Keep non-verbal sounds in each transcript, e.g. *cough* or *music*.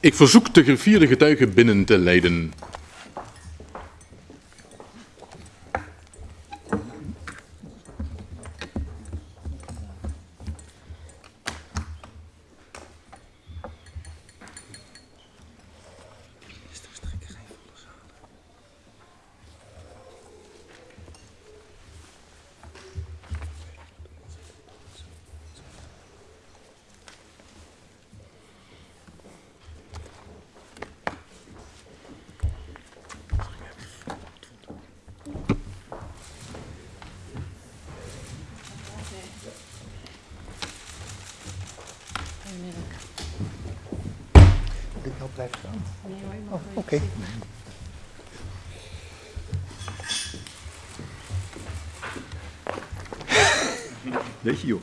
Ik verzoek de gevierde getuigen binnen te leiden. Ik help blijven staan. Nee hoor, je mag Oh, wel oké. zitten. Weet je joh,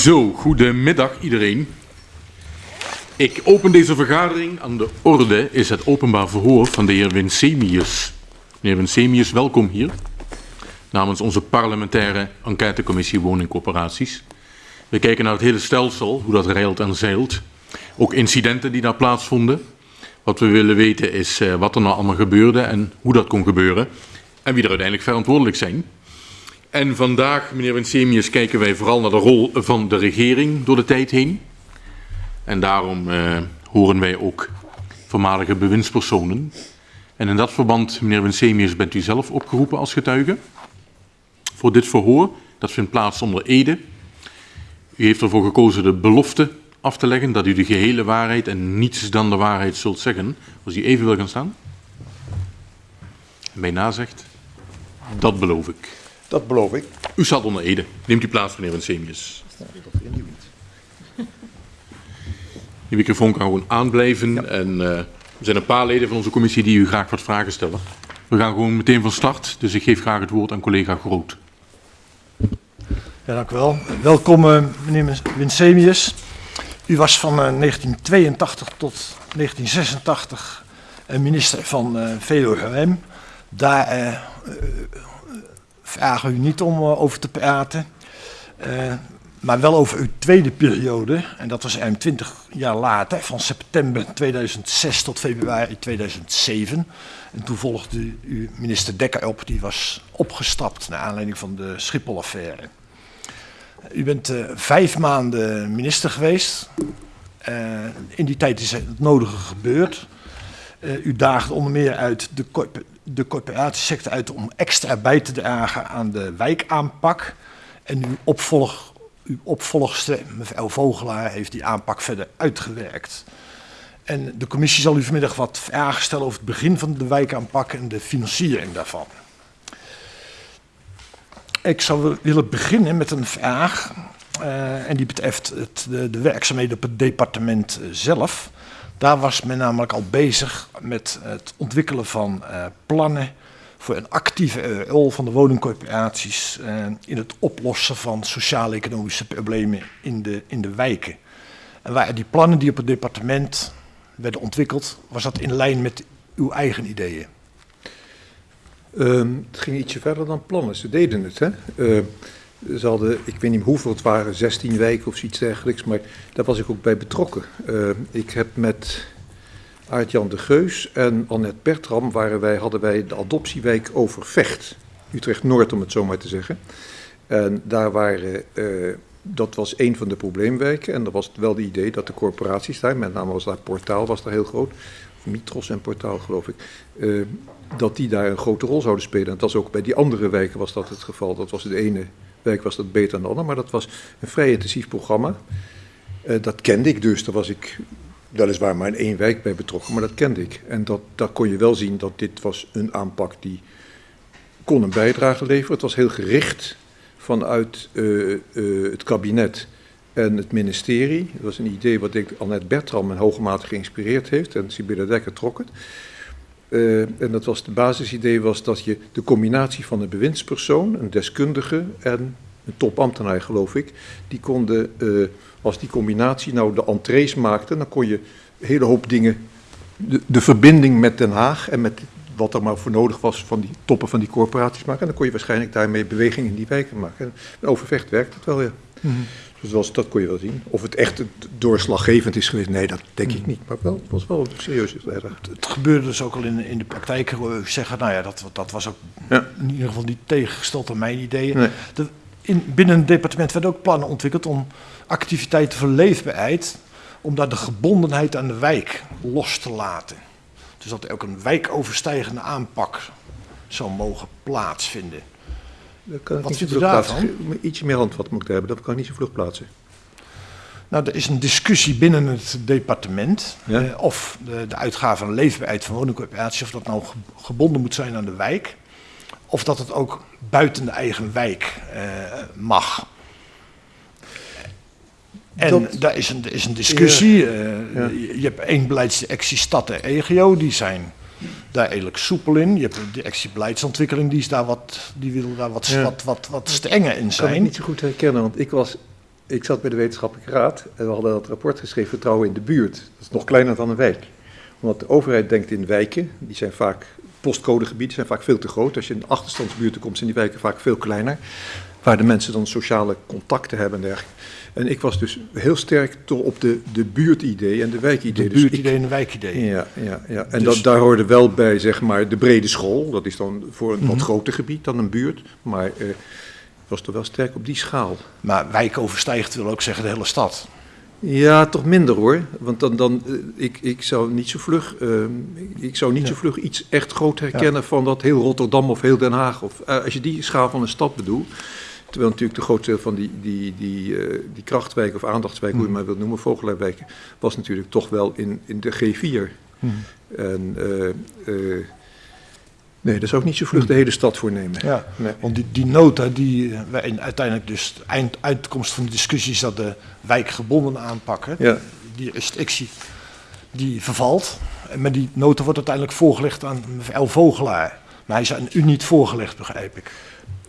Zo, goedemiddag iedereen. Ik open deze vergadering. Aan de orde is het openbaar verhoor van de heer Winsemius. Meneer Winsemius, welkom hier. Namens onze parlementaire enquêtecommissie woningcorporaties. We kijken naar het hele stelsel, hoe dat reilt en zeilt. Ook incidenten die daar plaatsvonden. Wat we willen weten is eh, wat er nou allemaal gebeurde en hoe dat kon gebeuren. En wie er uiteindelijk verantwoordelijk zijn. En vandaag, meneer Winsemius, kijken wij vooral naar de rol van de regering door de tijd heen. En daarom eh, horen wij ook voormalige bewindspersonen. En in dat verband, meneer Winsemius, bent u zelf opgeroepen als getuige voor dit verhoor. Dat vindt plaats onder Ede. U heeft ervoor gekozen de belofte af te leggen dat u de gehele waarheid en niets dan de waarheid zult zeggen. Als u even wil gaan staan. En mij nazegt, dat beloof ik. Dat beloof ik. U staat onder Ede. Neemt u plaats, meneer Winsemius. *laughs* Die microfoon kan gewoon aanblijven. En eh, er zijn een paar leden van onze commissie die u graag wat vragen stellen. We gaan gewoon meteen van start. Dus ik geef graag het woord aan collega Groot. Ja, dank u wel. Welkom, eh, meneer Winsemius. U was van eh, 1982 tot 1986 eh, minister van eh VOGM. Daar eh, eh, vragen u niet om eh, over te praten. Eh, maar wel over uw tweede periode. En dat was ruim 20 jaar later, van september 2006 tot februari 2007. En toen volgde u minister Dekker op, die was opgestapt naar aanleiding van de Schiphol-affaire. U bent eh, vijf maanden minister geweest. In die tijd is het nodige gebeurd. U daagde onder meer uit de, de corporatiesector uit om extra bij te dragen aan de wijkaanpak. En uw, opvolg, uw opvolgster, mevrouw Vogelaar, heeft die aanpak verder uitgewerkt. En de commissie zal u vanmiddag wat vragen stellen over het begin van de wijkaanpak en de financiering daarvan. Ik zou willen beginnen met een vraag. eh, en die betreft het, de, de werkzaamheden op het departement zelf. Daar was men namelijk al bezig met het ontwikkelen van eh, plannen voor een actieve rol van de woningcorporaties eh, in het oplossen van sociaal-economische problemen in de, in de wijken. En waren die plannen die op het departement werden ontwikkeld, was dat in lijn met uw eigen ideeën? Ehm, het ging ietsje verder dan plannen. Ze deden het, hè. Eh, ze hadden, ik weet niet hoeveel het waren, 16 wijken of zoiets dergelijks, maar daar was ik ook bij betrokken. Eh, ik heb met Aart-Jan de Geus en Annette Bertram waren wij, hadden wij de adoptiewijk Overvecht. Utrecht-Noord, om het zo maar te zeggen. En daar waren, eh, dat was een van de probleemwijken. En er was wel het idee dat de corporaties daar, met name was daar Portaal, was daar heel groot. Mitros en Portaal, geloof ik. eh, dat die daar een grote rol zouden spelen. En dat was ook bij die andere wijken was dat het geval. Dat was de ene wijk was dat beter dan de andere, maar dat was een vrij intensief programma. Eh, dat kende ik dus, daar was ik weliswaar maar in één wijk bij betrokken, maar dat kende ik. En dat, daar kon je wel zien dat dit was een aanpak die kon een bijdrage leveren. Het was heel gericht vanuit eh, eh, het kabinet En het ministerie, dat was een idee wat ik Annette Bertram in hoge mate geïnspireerd heeft. En Sibylle Dekker trok het. Uh, en dat was het basisidee was dat je de combinatie van een bewindspersoon, een deskundige en een topambtenaar geloof ik, die konden, uh, als die combinatie nou de entrees maakte, dan kon je een hele hoop dingen, de, de, verbinding met Den Haag en met wat er maar voor nodig was van die toppen van die corporaties maken. En dan kon je waarschijnlijk daarmee beweging in die wijken maken. En Overvecht werkt het wel, ja. -hmm. Dus was, dat kon je wel zien. Of het echt doorslaggevend is geweest, nee, dat denk ik niet. Maar wel, het was wel serieus. Het, het gebeurde dus ook al in, in de praktijk. Zeggen, nou ja, dat, dat was ook ja. in ieder geval niet tegengesteld aan mijn ideeën. Nee. De, in, binnen het departement werden ook plannen ontwikkeld om activiteiten voor leefbaarheid, om daar de gebondenheid aan de wijk los te laten. Dus dat er ook een wijkoverstijgende aanpak zou mogen plaatsvinden. Wat vindt u daarvan? Ietsje meer handvat moet ik hebben, dat kan niet zo vlug plaatsen. Nou, er is een discussie binnen het departement ja? eh, of de, de uitgave en leefbaarheid van woningcorporaties, of dat nou gebonden moet zijn aan de wijk, of dat het ook buiten de eigen wijk eh, mag. En dat, daar is een, is een discussie. Ja, ja. Je, je, hebt één beleidsdirectie stad en EGO, die zijn daar eigenlijk soepel in. Je hebt de directie beleidsontwikkeling, die, is daar wat, die wil daar wat, ja. wat, wat, wat strenger in zijn. Ik kan het niet zo goed herkennen, want ik, was, ik zat bij de wetenschappelijke raad en we hadden dat rapport geschreven, Vertrouwen in de buurt. Dat is nog kleiner dan een wijk. Omdat de overheid denkt in wijken, die zijn vaak postcodegebieden, zijn vaak veel te groot. Als je in achterstandsbuurten komt, zijn die wijken vaak veel kleiner. Waar de mensen dan sociale contacten hebben en dergelijke. En ik was dus heel sterk toch op de, de buurtidee en de wijkidee. De buurtidee dus en de wijkidee. Ja, ja, ja. en dus... dat, daar hoorde wel bij, zeg maar, de brede school. Dat is dan voor een mm -hmm. wat groter gebied dan een buurt. Maar eh, was toch wel sterk op die schaal. Maar wijk overstijgt wil ook zeggen de hele stad. Ja, toch minder hoor. Want dan, dan uh, ik, ik zou niet zo vlug, uh, ik zou niet ja. zo vlug iets echt groot herkennen ja. van dat heel Rotterdam of heel Den Haag. Of uh, als je die schaal van een stad bedoelt. Terwijl natuurlijk de grootste van die, die, die, uh, die krachtwijk of aandachtswijk, mm. hoe je maar wilt noemen, vogelaarwijken, was natuurlijk toch wel in, in de G4. Mm. En uh, uh, nee, daar zou ik niet zo vlug de hele stad voor nemen. Ja, nee. want die, die nota, die wij uiteindelijk dus, de eind, uitkomst van de discussie is dat de wijkgebonden aanpakken, ja. die restrictie, die vervalt. Maar die nota wordt uiteindelijk voorgelegd aan mevrouw Vogelaar. Maar hij is aan u niet voorgelegd, begrijp ik.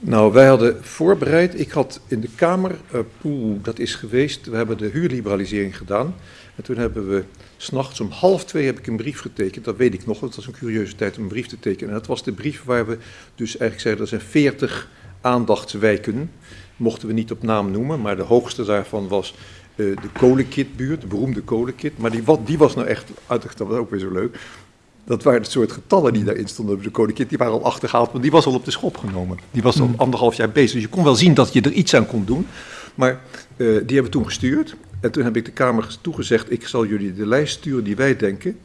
Nou, wij hadden voorbereid, ik had in de Kamer, uh, poeh, dat is geweest, we hebben de huurliberalisering gedaan. En toen hebben we, s'nachts om half twee heb ik een brief getekend, dat weet ik nog, dat was een curieuze tijd om een brief te tekenen. En dat was de brief waar we dus eigenlijk zeiden, er zijn veertig aandachtswijken, mochten we niet op naam noemen, maar de hoogste daarvan was uh, de kolenkitbuurt, de beroemde kolenkit. Maar die, wat, die was nou echt, dat was ook weer zo leuk, dat waren het soort getallen die daarin stonden op de koningin. Die waren al achtergehaald, want die was al op de schop genomen. Die was al mm. anderhalf jaar bezig. Dus je kon wel zien dat je er iets aan kon doen. Maar uh, die hebben we toen gestuurd. En toen heb ik de Kamer toegezegd, ik zal jullie de lijst sturen die wij denken.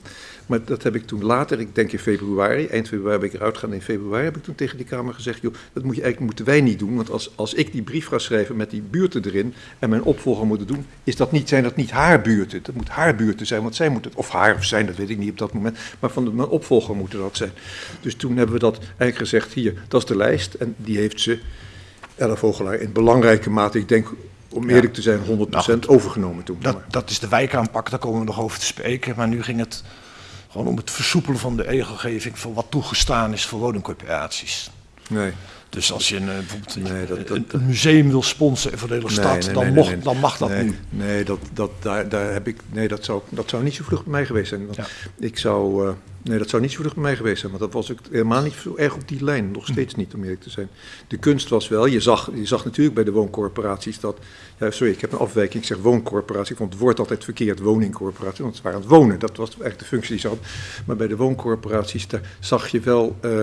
Maar dat heb ik toen later, ik denk in februari, eind februari ben ik eruit gegaan, in februari heb ik toen tegen die Kamer gezegd, joh, dat moet je eigenlijk, moeten wij niet doen, want als, als ik die brief ga schrijven met die buurten erin en mijn opvolger moet doen, is dat niet, zijn dat niet haar buurten, dat moet haar buurten zijn, want zij moet het, of haar of zijn, dat weet ik niet op dat moment, maar van de, mijn opvolger moeten dat zijn. Dus toen hebben we dat eigenlijk gezegd, hier, dat is de lijst en die heeft ze, Ella Vogelaar, in belangrijke mate, ik denk om eerlijk te zijn, 100% nou, overgenomen toen. Dat, dat is de wijkaanpak, daar komen we nog over te spreken. Maar nu ging het gewoon om het versoepelen van de regelgeving voor wat toegestaan is voor woningcorporaties. Nee. Dus als je een, bijvoorbeeld nee, dat, dat, een museum wil sponsoren voor de hele stad, nee, nee, dan, mocht, dan mag dat nu. Nee, dat, dat, daar, daar heb ik, nee dat, zou, dat zou niet zo vlug bij mij geweest zijn. Want ja. Ik zou, uh, nee, dat zou niet zo vlug bij mij geweest zijn, want dat was ook helemaal niet zo erg op die lijn. Nog steeds niet, om eerlijk te zijn. De kunst was wel, je zag, je zag natuurlijk bij de wooncorporaties dat, ja, sorry, ik heb een afwijking, ik zeg wooncorporatie, ik vond het woord altijd verkeerd, woningcorporatie, want ze waren aan het wonen. Dat was eigenlijk de functie die ze hadden. Maar bij de wooncorporaties, daar zag je wel... Uh,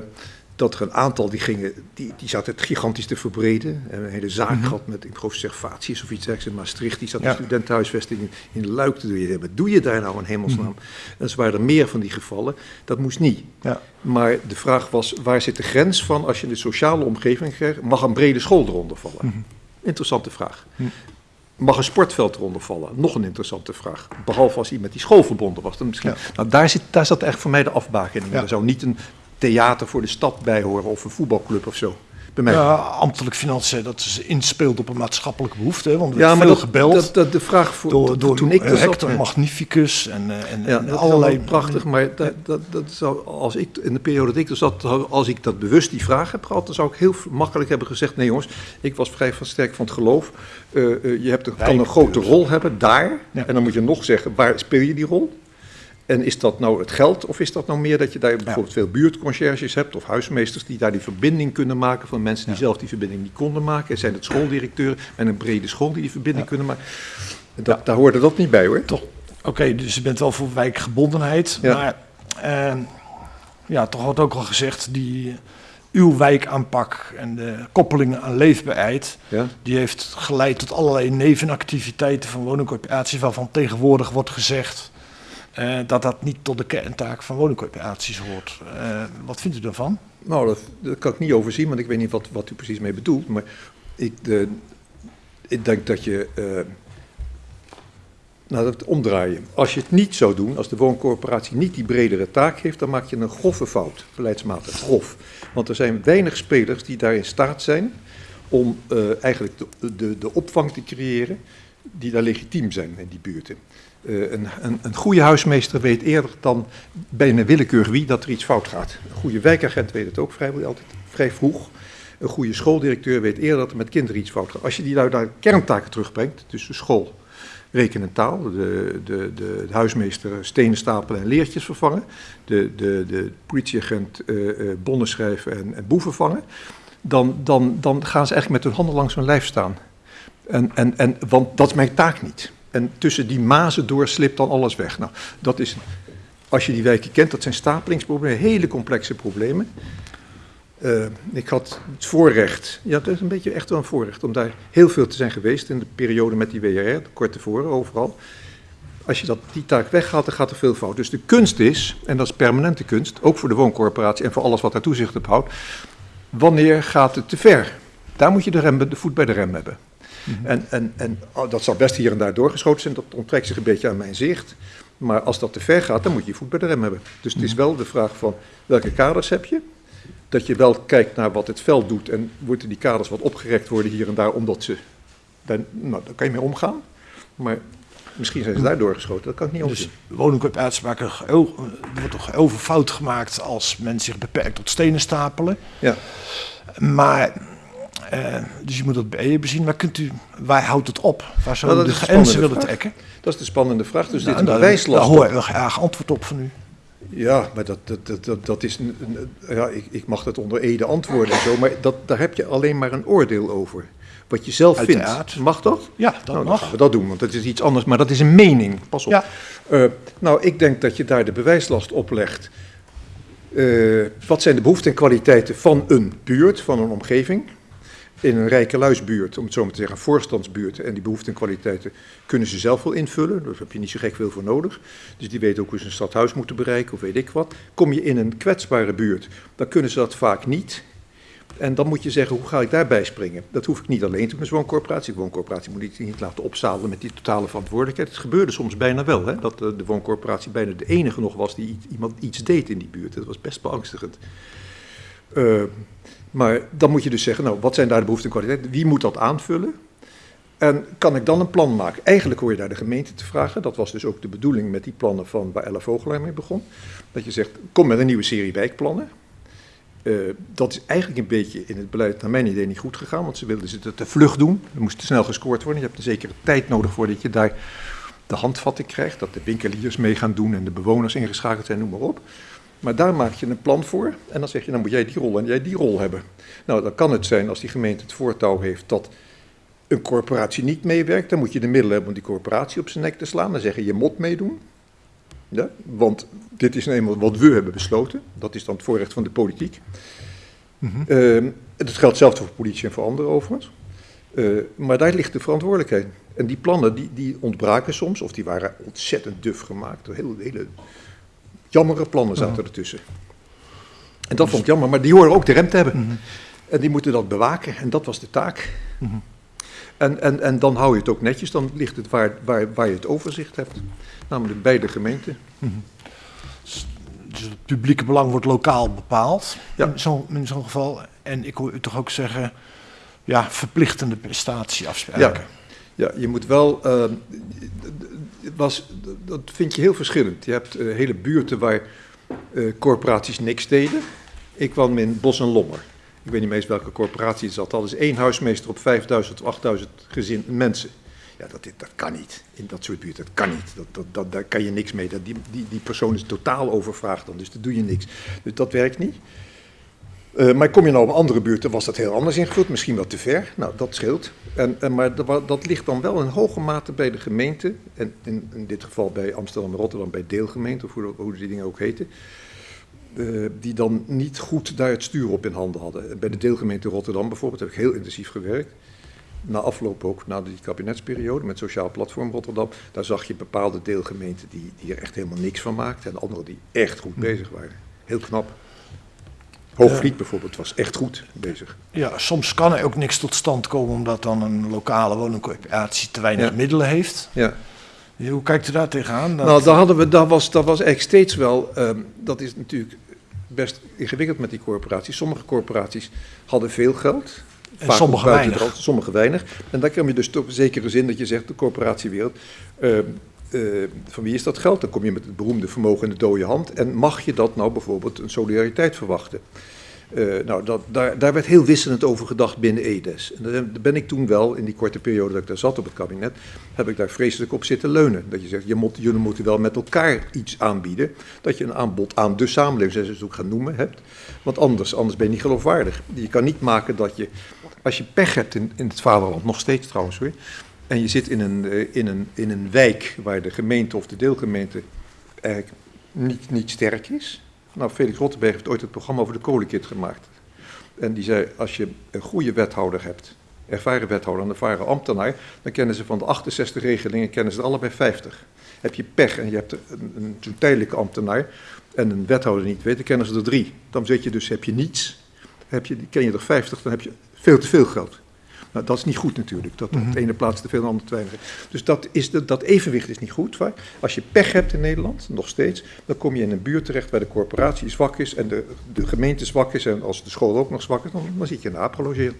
dat er een aantal die gingen, die, die zaten het gigantisch te verbreden. En een hele zaak mm -hmm. gehad met, ik geloof, Servatius of iets dergelijks in Maastricht. Die zat ja. een studentenhuisvesting in, in Luik te doen. Wat doe je daar nou in hemelsnaam? Mm -hmm. En zo waren er meer van die gevallen. Dat moest niet. Ja. Maar de vraag was, waar zit de grens van als je in de sociale omgeving krijgt? Mag een brede school eronder vallen? Mm -hmm. Interessante vraag. Mag een sportveld eronder vallen? Nog een interessante vraag. Behalve als met die school verbonden was. Dan misschien, ja. nou, daar, zit, daar zat echt voor mij de afbakening. Ja. Er zou niet een theater voor de stad bij horen of een voetbalclub of zo. Bij. Ja, ambtelijk financiën, dat is inspeelt op een maatschappelijke behoefte. hè, Want er Ja, maar veel dat, gebeld dat, dat, de vraag voor, door, door toen ik zat... Hector ja. Magnificus en, eh, en, Ja, allerlei... prachtig, maar dat, dat, dat zou, als ik, in de periode dat ik er zat, als ik dat bewust die vraag heb gehad, dan zou ik heel makkelijk hebben gezegd, nee jongens, ik was vrij van sterk van het geloof. Eh, eh, je hebt, kan een grote dus. rol hebben daar, Ja. en dan moet je nog zeggen, waar speel je die rol? En is dat nou het geld, of is dat nou meer dat je daar bijvoorbeeld veel buurtconcierges hebt, of huismeesters die daar die verbinding kunnen maken van mensen die Ja. zelf die verbinding niet konden maken? Zijn het schooldirecteuren met een brede school die die verbinding kunnen maken? Dat, Daar hoorde dat niet bij hoor. Toch, oké, dus je bent wel voor wijkgebondenheid, Ja. maar eh, ja, toch wordt ook al gezegd, die, uw wijkaanpak en de koppelingen aan leefbaarheid, Ja? die heeft geleid tot allerlei nevenactiviteiten van woningcorporaties, waarvan tegenwoordig wordt gezegd eh, dat dat niet tot de kerntaak van woningcorporaties hoort. Eh, wat vindt u daarvan? Nou, dat, dat kan ik niet overzien, want ik weet niet wat, wat u precies mee bedoelt. Maar ik, ik denk dat je. eh, nou, dat omdraaien. Als je het niet zou doen, als de wooncorporatie niet die bredere taak heeft, dan maak je een grove fout, beleidsmatig grof. Want er zijn weinig spelers die daar in staat zijn om eh, eigenlijk de, de, de opvang te creëren die daar legitiem zijn in die buurten. Eh, een, een, een goede huismeester weet eerder dan bijna willekeurig wie dat er iets fout gaat. Een goede wijkagent weet het ook vrij, altijd vrij vroeg. Een goede schooldirecteur weet eerder dat er met kinderen iets fout gaat. Als je die nou naar kerntaken terugbrengt, dus de school, rekenen en taal, de, de, de, huismeester stenen stapelen en leertjes vervangen, de, de, de politieagent eh, bonnen schrijven en, en boeven vangen, dan, dan, dan gaan ze eigenlijk met hun handen langs hun lijf staan. En, en, en, want dat is mijn taak niet. En tussen die mazen door slipt dan alles weg. Nou, dat is, als je die wijken kent, dat zijn stapelingsproblemen, hele complexe problemen. Eh, ik had het voorrecht, ja, dat is een beetje echt wel een voorrecht, om daar heel veel te zijn geweest in de periode met die WRR, kort tevoren, overal. Als je dat, die taak weghaalt, dan gaat er veel fout. Dus de kunst is, en dat is permanente kunst, ook voor de wooncorporatie en voor alles wat daar toezicht op houdt, wanneer gaat het te ver? Daar moet je de, voet bij de rem hebben. En, en, en oh, dat zal best hier en daar doorgeschoten zijn, dat onttrekt zich een beetje aan mijn zicht. Maar als dat te ver gaat, dan moet je je voet bij de rem hebben. Dus het is wel de vraag van welke kaders heb je? Dat je wel kijkt naar wat het veld doet en moeten die kaders wat opgerekt worden hier en daar, omdat ze. Daar, nou, daar kan je mee omgaan. Maar misschien zijn ze daar doorgeschoten, dat kan ik niet Dus maken heel- er wordt toch veel fout gemaakt als men zich beperkt tot stenen stapelen. Ja. Maar, eh, dus je moet dat bij je bezien. Maar kunt u, waar houdt het op? Waar zou Nou, u de grenzen willen vraag. trekken? Dat is de spannende vraag. Dus dit Nou, is een daar- bewijslast. Daar hoor ik wel graag antwoord op van u. Ja, maar dat, dat, dat, dat, is. Een, een- ja, ik, ik mag dat onder ede antwoorden en zo, maar dat, daar heb je alleen maar een oordeel over. Wat je zelf Uiteraard. vindt. Mag dat? Ja, dat nou, dan mag. gaan we dat doen, want dat is iets anders, maar dat is een mening. Pas op. Ja. Eh, nou, ik denk dat je daar de bewijslast oplegt. Eh, wat zijn de behoeften en kwaliteiten van een buurt, van een omgeving? In een rijke luisbuurt, om het zo maar te zeggen, een voorstandsbuurt. En die behoeften en kwaliteiten kunnen ze zelf wel invullen. Daar heb je niet zo gek veel voor nodig. Dus die weten ook hoe ze een stadhuis moeten bereiken of weet ik wat. Kom je in een kwetsbare buurt, dan kunnen ze dat vaak niet. En dan moet je zeggen, hoe ga ik daarbij springen? Dat hoef ik niet alleen te doen wooncorporatie. De wooncorporatie moet ik niet laten opzadelen met die totale verantwoordelijkheid. Het gebeurde soms bijna wel, hè, dat eh, de wooncorporatie bijna de enige nog was die iemand iets deed in die buurt. Dat was best beangstigend. Eh, maar dan moet je dus zeggen, nou, wat zijn daar de behoeften en kwaliteiten? Wie moet dat aanvullen? En kan ik dan een plan maken? Eigenlijk hoor je daar de gemeente te vragen. Dat was dus ook de bedoeling met die plannen van waar Ella Vogelaar mee begon. Dat je zegt, kom met een nieuwe serie wijkplannen. Eh, dat is eigenlijk een beetje in het beleid naar mijn idee niet goed gegaan, want ze wilden ze te vlug doen. Er moest snel gescoord worden. Je hebt er zekere tijd nodig voordat je daar de handvatting krijgt, dat de winkeliers mee gaan doen en de bewoners ingeschakeld zijn, noem maar op. Maar daar maak je een plan voor en dan zeg je, dan moet jij die rol en jij die rol hebben. Nou, dan kan het zijn als die gemeente het voortouw heeft dat een corporatie niet meewerkt, dan moet je de middelen hebben om die corporatie op zijn nek te slaan. Dan zeggen je moet meedoen. Ja, want dit is nou eenmaal wat we hebben besloten. Dat is dan het voorrecht van de politiek. Ehm, dat geldt zelfs voor politie en voor anderen overigens. Eh, maar daar ligt de verantwoordelijkheid. En die plannen die, die ontbraken soms, of die waren ontzettend duf gemaakt. Hele, hele jammere plannen zaten ertussen. En dat vond ik jammer, maar die horen ook de rem te hebben. En die moeten dat bewaken, en dat was de taak. En, en, en dan hou je het ook netjes, dan ligt het waar, waar, waar je het overzicht hebt. Namelijk bij de gemeente. Dus het publieke belang wordt lokaal bepaald Ja. in zo'n in zo'n geval. En ik hoor u toch ook zeggen, ja, verplichtende prestatieafspraken. Ja, je moet wel. Was, dat vind je heel verschillend. Je hebt uh, hele buurten waar uh, corporaties niks deden. Ik kwam in Bos en Lommer. Ik weet niet eens welke corporatie het zat. Dat is één huismeester op 5000 of 8000 gezin mensen. Ja, dat, dat kan niet. In dat soort buurten, dat kan niet. Dat, dat, dat, daar kan je niks mee. Dat, die, die, die persoon is totaal overvraagd dan, dus daar doe je niks. Dus dat werkt niet. Uh, maar kom je nou op andere buurten, was dat heel anders ingevuld, misschien wat te ver. Nou, dat scheelt. En, en, maar dat, dat, ligt dan wel in hoge mate bij de gemeente, en in, in dit geval bij Amsterdam en Rotterdam bij deelgemeente, of hoe, hoe die dingen ook heten, uh, die dan niet goed daar het stuur op in handen hadden. Bij de deelgemeente Rotterdam bijvoorbeeld heb ik heel intensief gewerkt. Na afloop ook, na die kabinetsperiode met Sociaal Platform Rotterdam, daar zag je bepaalde deelgemeenten die, die er echt helemaal niks van maakten en andere die echt goed bezig waren. Heel knap. Hoogvliet bijvoorbeeld was echt goed bezig. Ja, soms kan er ook niks tot stand komen omdat dan een lokale woningcorporatie te weinig Ja. middelen heeft. Ja. Hoe kijkt u daar tegenaan? Dat- Nou, daar hadden we, dat, was, dat was eigenlijk steeds wel, ehm, dat is natuurlijk best ingewikkeld met die corporaties. Sommige corporaties hadden veel geld. En vaak sommige weinig. sommige weinig. En dan kom je dus een zekere zin dat je zegt, de corporatiewereld, ehm, eh, van wie is dat geld? Dan kom je met het beroemde vermogen in de dode hand. En mag je dat nou bijvoorbeeld een solidariteit verwachten? Eh, nou, dat, daar, daar werd heel wisselend over gedacht binnen EDES. En daar ben ik toen wel, in die korte periode dat ik daar zat op het kabinet, heb ik daar vreselijk op zitten leunen. Dat je zegt, je moet, jullie moeten wel met elkaar iets aanbieden. Dat je een aanbod aan de samenleving, zoals ook gaan noemen, hebt. Want anders, anders ben je niet geloofwaardig. Je kan niet maken dat je, als je pech hebt in, in het vaderland, nog steeds trouwens hoor, en je zit in een, eh, in, een, in een wijk waar de gemeente of de deelgemeente eigenlijk niet, niet sterk is. Nou, Felix Rottenberg heeft ooit het programma over de kolenkit gemaakt. En die zei, als je een goede wethouder hebt, ervaren wethouder en ervaren ambtenaar, dan kennen ze van de 68 regelingen, kennen ze er allebei 50. Heb je pech en je hebt een, tijdelijke ambtenaar en een wethouder niet weet, dan kennen ze er drie. Dan zit je dus, heb je niets, heb je, ken je er 50, dan heb je veel te veel geld. Nou, dat is niet goed natuurlijk. Dat op de ene plaats te veel en de andere te weinig. Dus dat, is de, dat evenwicht is niet goed vaak. Als je pech hebt in Nederland, nog steeds, dan kom je in een buurt terecht waar de corporatie zwak is en de, de gemeente zwak is. En als de school ook nog zwak is, dan, dan zit je in de aap gelogeerd.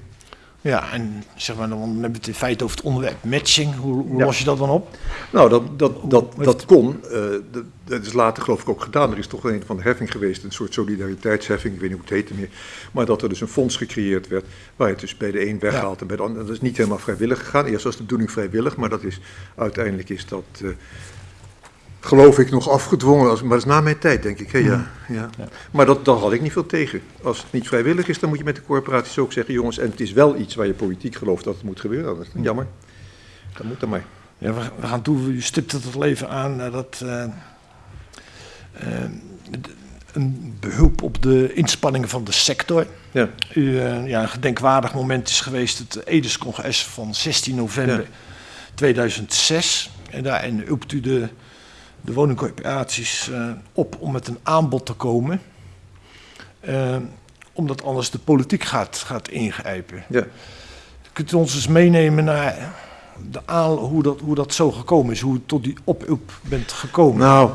Ja, en zeg maar, dan hebben we het in feite over het onderwerp matching. Hoe, hoe Ja. los je dat dan op? Nou, dat, dat, dat, dat kon. eh, dat, dat is later geloof ik ook gedaan. Er is toch een van de heffing geweest, een soort solidariteitsheffing, ik weet niet hoe het heette meer. Maar dat er dus een fonds gecreëerd werd, waar je het dus bij de een weghaalt en bij de ander. Dat is niet helemaal vrijwillig gegaan. Eerst was de bedoeling vrijwillig, maar dat is, uiteindelijk is dat, eh, geloof ik, nog afgedwongen. Als, maar dat is na mijn tijd, denk ik. Hè? Ja, ja. Ja. Maar dat, had ik niet veel tegen. Als het niet vrijwillig is, dan moet je met de corporaties ook zeggen, jongens, en het is wel iets waar je politiek gelooft dat het moet gebeuren. Dat is jammer. Dat moet dan maar. Ja, we, we gaan toe, u stipt het het leven aan dat eh, eh, een behulp op de inspanningen van de sector. Ja. U, eh, ja, een gedenkwaardig moment is geweest het Edes-congres van 16 november Ja. 2006. En daarin roept u de, de woningcorporaties eh, op om met een aanbod te komen. Eh, omdat anders de politiek gaat, gaat ingrijpen. Ja. Kunt u ons eens meenemen naar de aan, hoe, dat, hoe dat zo gekomen is? Hoe u tot die oproep bent gekomen? Nou,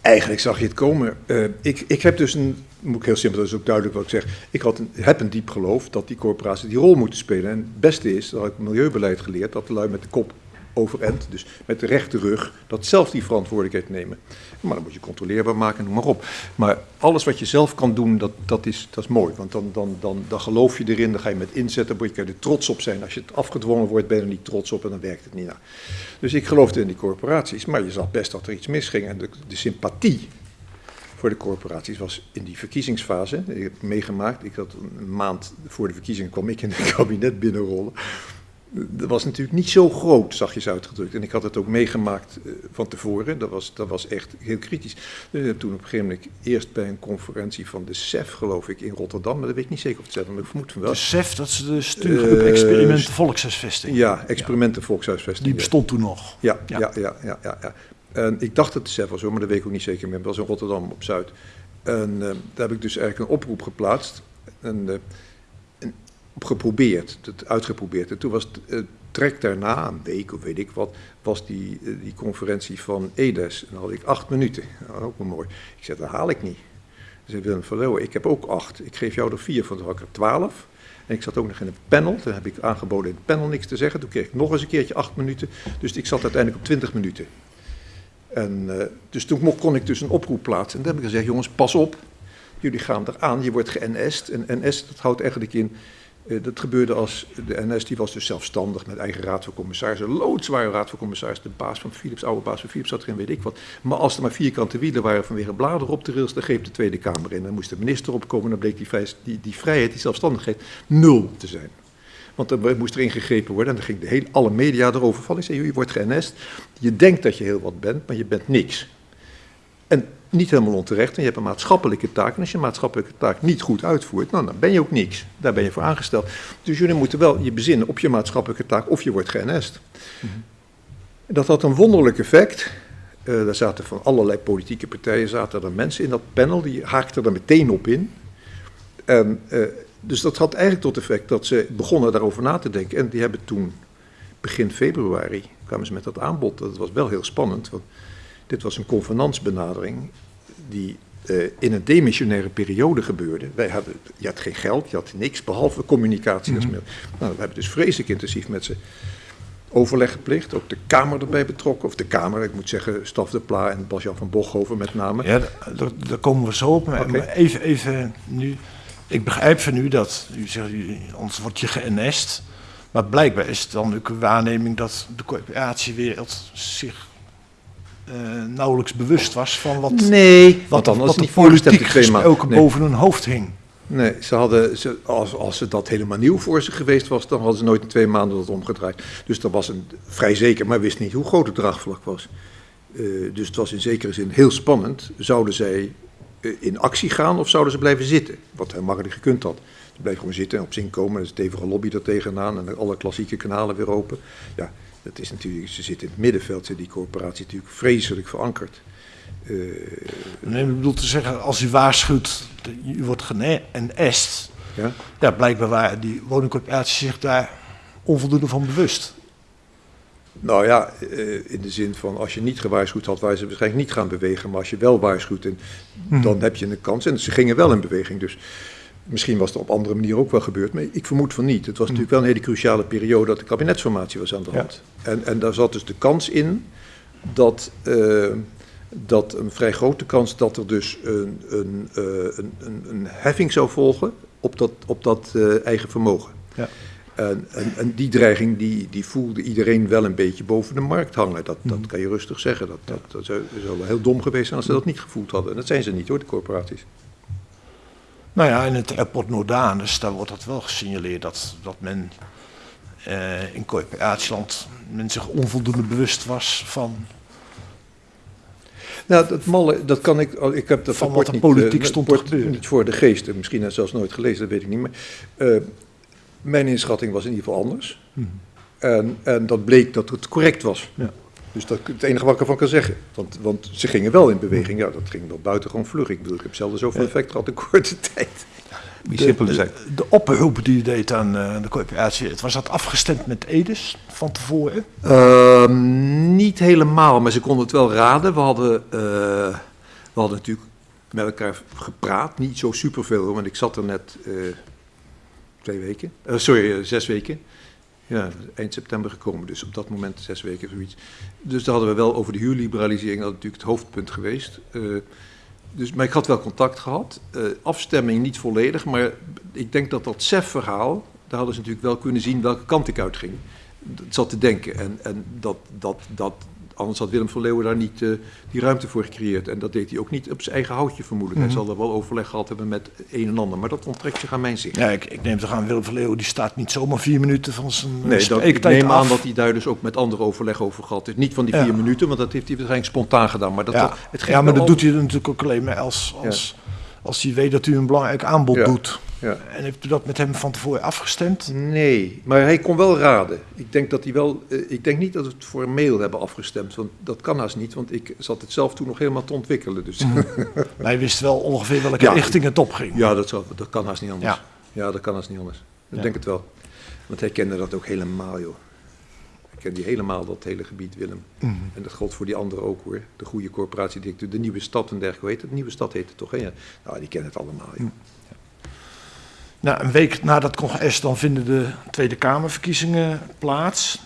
eigenlijk zag je het komen. Eh, ik, ik heb dus een, moet ik heel simpel, dat is ook duidelijk wat ik zeg. Ik had een, heb een diep geloof dat die corporaties die rol moeten spelen. En het beste is, dat heb ik milieubeleid geleerd, dat de lui met de kop dus met de rechte rug, dat zelf die verantwoordelijkheid nemen. Maar dan moet je controleerbaar maken, noem maar op. Maar alles wat je zelf kan doen, dat, dat, is, dat is mooi. Want dan, dan, dan, dan geloof je erin, dan ga je met inzetten, dan kan je er trots op zijn. Als je het afgedwongen wordt, ben je er niet trots op en dan werkt het niet. Nou, dus ik geloofde in die corporaties, maar je zag best dat er iets misging. En de, de sympathie voor de corporaties was in die verkiezingsfase. Ik heb meegemaakt. Ik had een maand voor de verkiezingen kwam ik in het *laughs* kabinet binnenrollen. Dat was natuurlijk niet zo groot, zag je ze uitgedrukt. En ik had het ook meegemaakt eh, van tevoren. Dat was, dat was echt heel kritisch. Dus ik heb toen op een gegeven moment eerst bij een conferentie van de CEF, geloof ik, in Rotterdam. Maar dat weet ik niet zeker of het CEF, maar ik vermoed van wel. De SEF, dat is de stuurgroep Eh, Experiment Volkshuisvesting. Ja, experimenten volkshuisvesting. Die ja. bestond toen nog. Ja, Ja. ja, ja, ja, ja. En ik dacht dat het zelf was, hoor, maar dat weet ik ook niet zeker meer. Het was in Rotterdam op Zuid. En eh, daar heb ik dus eigenlijk een oproep geplaatst. En, eh, geprobeerd, uitgeprobeerd. En toen was het eh, trek daarna, een week of weet ik wat, was die, eh, die conferentie van EDES. En dan had ik acht minuten. Nou, ook wel mooi. Ik zei, dat haal ik niet. zei Willem van ik heb ook acht. Ik geef jou er vier, van de had ik er twaalf. En ik zat ook nog in een panel. Toen heb ik aangeboden in het panel niks te zeggen. Toen kreeg ik nog eens een keertje acht minuten. Dus ik zat uiteindelijk op twintig minuten. En, uh, dus toen kon ik dus een oproep plaatsen. En toen heb ik gezegd, jongens, pas op. Jullie gaan eraan, je wordt ge-NS'd. En NS, dat houdt eigenlijk in dat gebeurde als de NS, die was dus zelfstandig met eigen raad van commissarissen. Loodzware raad van commissarissen. De baas van Philips, oude baas van Philips zat erin, weet ik wat. Maar als er maar vierkante wielen waren vanwege bladeren op de rails, dan greep de Tweede Kamer in. Dan moest de minister opkomen, dan bleek die, die, die vrijheid, die zelfstandigheid, nul te zijn. Want dan moest er ingegrepen worden en dan ging de hele, alle media erover vallen. Ik zei, je wordt ge-NS'd, je denkt dat je heel wat bent, maar je bent niks. Niet helemaal onterecht, en je hebt een maatschappelijke taak. En als je een maatschappelijke taak niet goed uitvoert, nou, dan ben je ook niks. Daar ben je voor aangesteld. Dus jullie moeten wel je bezinnen op je maatschappelijke taak of je wordt geënest. Mm -hmm. Dat had een wonderlijk effect. Uh, daar zaten van allerlei politieke partijen zaten er mensen in dat panel, die haakten er meteen op in. En, uh, dus dat had eigenlijk tot effect dat ze begonnen daarover na te denken. En die hebben toen, begin februari, kwamen ze met dat aanbod. Dat was wel heel spannend, want dit was een convenantsbenadering die uh, in een demissionaire periode gebeurde. Wij hadden, je had geen geld, je had niks behalve communicatie. Mm -hmm. nou, we hebben dus vreselijk intensief met ze overleg gepleegd. Ook de Kamer erbij betrokken. Of de Kamer, ik moet zeggen, Staf de Pla en Bas-Jan van Bochhoven met name. Ja, daar, daar komen we zo op. Maar, okay. maar even, even nu. Ik begrijp van u dat, u zegt, anders word je geënest. Maar blijkbaar is het dan ook een waarneming dat de coöperatiewereld zich uh, nauwelijks bewust was van wat, nee, wat, dan wat de politiek gesproken nee. boven hun hoofd hing. Nee, ze hadden, ze, als, als het dat helemaal nieuw voor ze geweest was, dan hadden ze nooit in twee maanden dat omgedraaid. Dus dat was een, vrij zeker, maar wist niet hoe groot het draagvlak was. Uh, dus het was in zekere zin heel spannend. Zouden zij uh, in actie gaan of zouden ze blijven zitten? Wat helemaal niet gekund had. Ze bleef gewoon zitten en op zin komen. Er is stevige lobby er tegenaan en alle klassieke kanalen weer open. Ja, dat is natuurlijk, ze zitten in het middenveld, zit die corporatie natuurlijk vreselijk verankerd. Uh, nee, ik bedoel te zeggen, als u waarschuwt, u wordt geëst, ja? ja, blijkbaar waren die woningcorporaties zich daar onvoldoende van bewust. Nou ja, uh, in de zin van als je niet gewaarschuwd had, waren ze waarschijnlijk niet gaan bewegen. Maar als je wel waarschuwt, en, hmm. dan heb je een kans. En ze gingen wel in beweging. Dus Misschien was het op andere manier ook wel gebeurd, maar ik vermoed van niet. Het was natuurlijk wel een hele cruciale periode dat de kabinetsformatie was aan de hand. Ja. En, en daar zat dus de kans in dat, uh, dat een vrij grote kans dat er dus een, een, uh, een, een, een heffing zou volgen op dat, op dat uh, eigen vermogen. Ja. En, en, en, die dreiging die, die voelde iedereen wel een beetje boven de markt hangen. Dat, dat kan je rustig zeggen. Dat, dat, dat zou, zou wel heel dom geweest zijn als ze dat niet gevoeld hadden. En dat zijn ze niet hoor, de corporaties. Nou ja, in het airport Noordanus, daar wordt dat wel gesignaleerd dat, dat men uh, in coöperatieland men zich onvoldoende bewust was van. Nou, dat malle, dat kan ik. Ik heb dat van wat de politiek niet, stond. Niet voor de geest, misschien heb zelfs nooit gelezen, dat weet ik niet. Maar uh, mijn inschatting was in ieder geval anders. Hmm. En, en dat bleek dat het correct was. Ja. Dus dat is het enige wat ik ervan kan zeggen. Want, want ze gingen wel in beweging. Ja, dat ging wel buitengewoon vlug. Ik bedoel, ik heb zelden zoveel effect gehad in korte *laughs* tijd. De, de, de oproep die u deed aan uh, de coöperatie, was dat afgestemd met Edes van tevoren? Uh, niet helemaal, maar ze konden het wel raden. We hadden, uh, we hadden natuurlijk met elkaar gepraat. Niet zo superveel, want ik zat er net uh, twee weken. sorry, zes weken. Ja, eind september gekomen, dus op dat moment zes weken zoiets. Dus daar hadden we wel over de huurliberalisering, dat natuurlijk het hoofdpunt geweest. Uh, dus, maar ik had wel contact gehad. Uh, afstemming niet volledig, maar ik denk dat dat CEF-verhaal, daar hadden ze natuurlijk wel kunnen zien welke kant ik uitging. Dat zat te denken. En, en dat, dat, dat, anders had Willem van Leeuwen daar niet uh, die ruimte voor gecreëerd. En dat deed hij ook niet op zijn eigen houtje vermoedelijk. Mm -hmm. Hij zal er wel overleg gehad hebben met een en ander. Maar dat onttrekt zich aan mijn zicht. Ja, ik, ik neem toch aan, Willem van Leeuwen die staat niet zomaar vier minuten van zijn Nee, dat, ik neem af. aan dat hij daar dus ook met andere overleg over gehad heeft. Niet van die vier minuten, want dat heeft hij waarschijnlijk spontaan gedaan. Maar dat, ja, het ja maar dat doet hij natuurlijk ook alleen maar als, als, ja. Als hij weet dat u een belangrijk aanbod ja. doet. Ja. En heeft u dat met hem van tevoren afgestemd? Nee, maar hij kon wel raden. Ik denk, dat hij wel, uh, ik denk niet dat we het voor mail hebben afgestemd, want dat kan haast niet, want ik zat het zelf toen nog helemaal te ontwikkelen. Dus. *laughs* Mm. maar hij wist wel ongeveer welke ja, richting het op ging. Ja, dat, zou, dat kan haast niet anders. Ja, ja dat kan haast niet anders. Ik denk het wel. Want hij kende dat ook helemaal, joh. Ik ken die helemaal, dat hele gebied, Willem. Mhm. En dat geldt voor die anderen ook hoor. De goede corporatiedirecteur, de nieuwe stad en dergelijke. Hoe heet het? De nieuwe stad heet het toch? Hè? Ja. Nou, die kennen het allemaal. Ja. Nou, een week na dat congres dan vinden de Tweede Kamerverkiezingen plaats.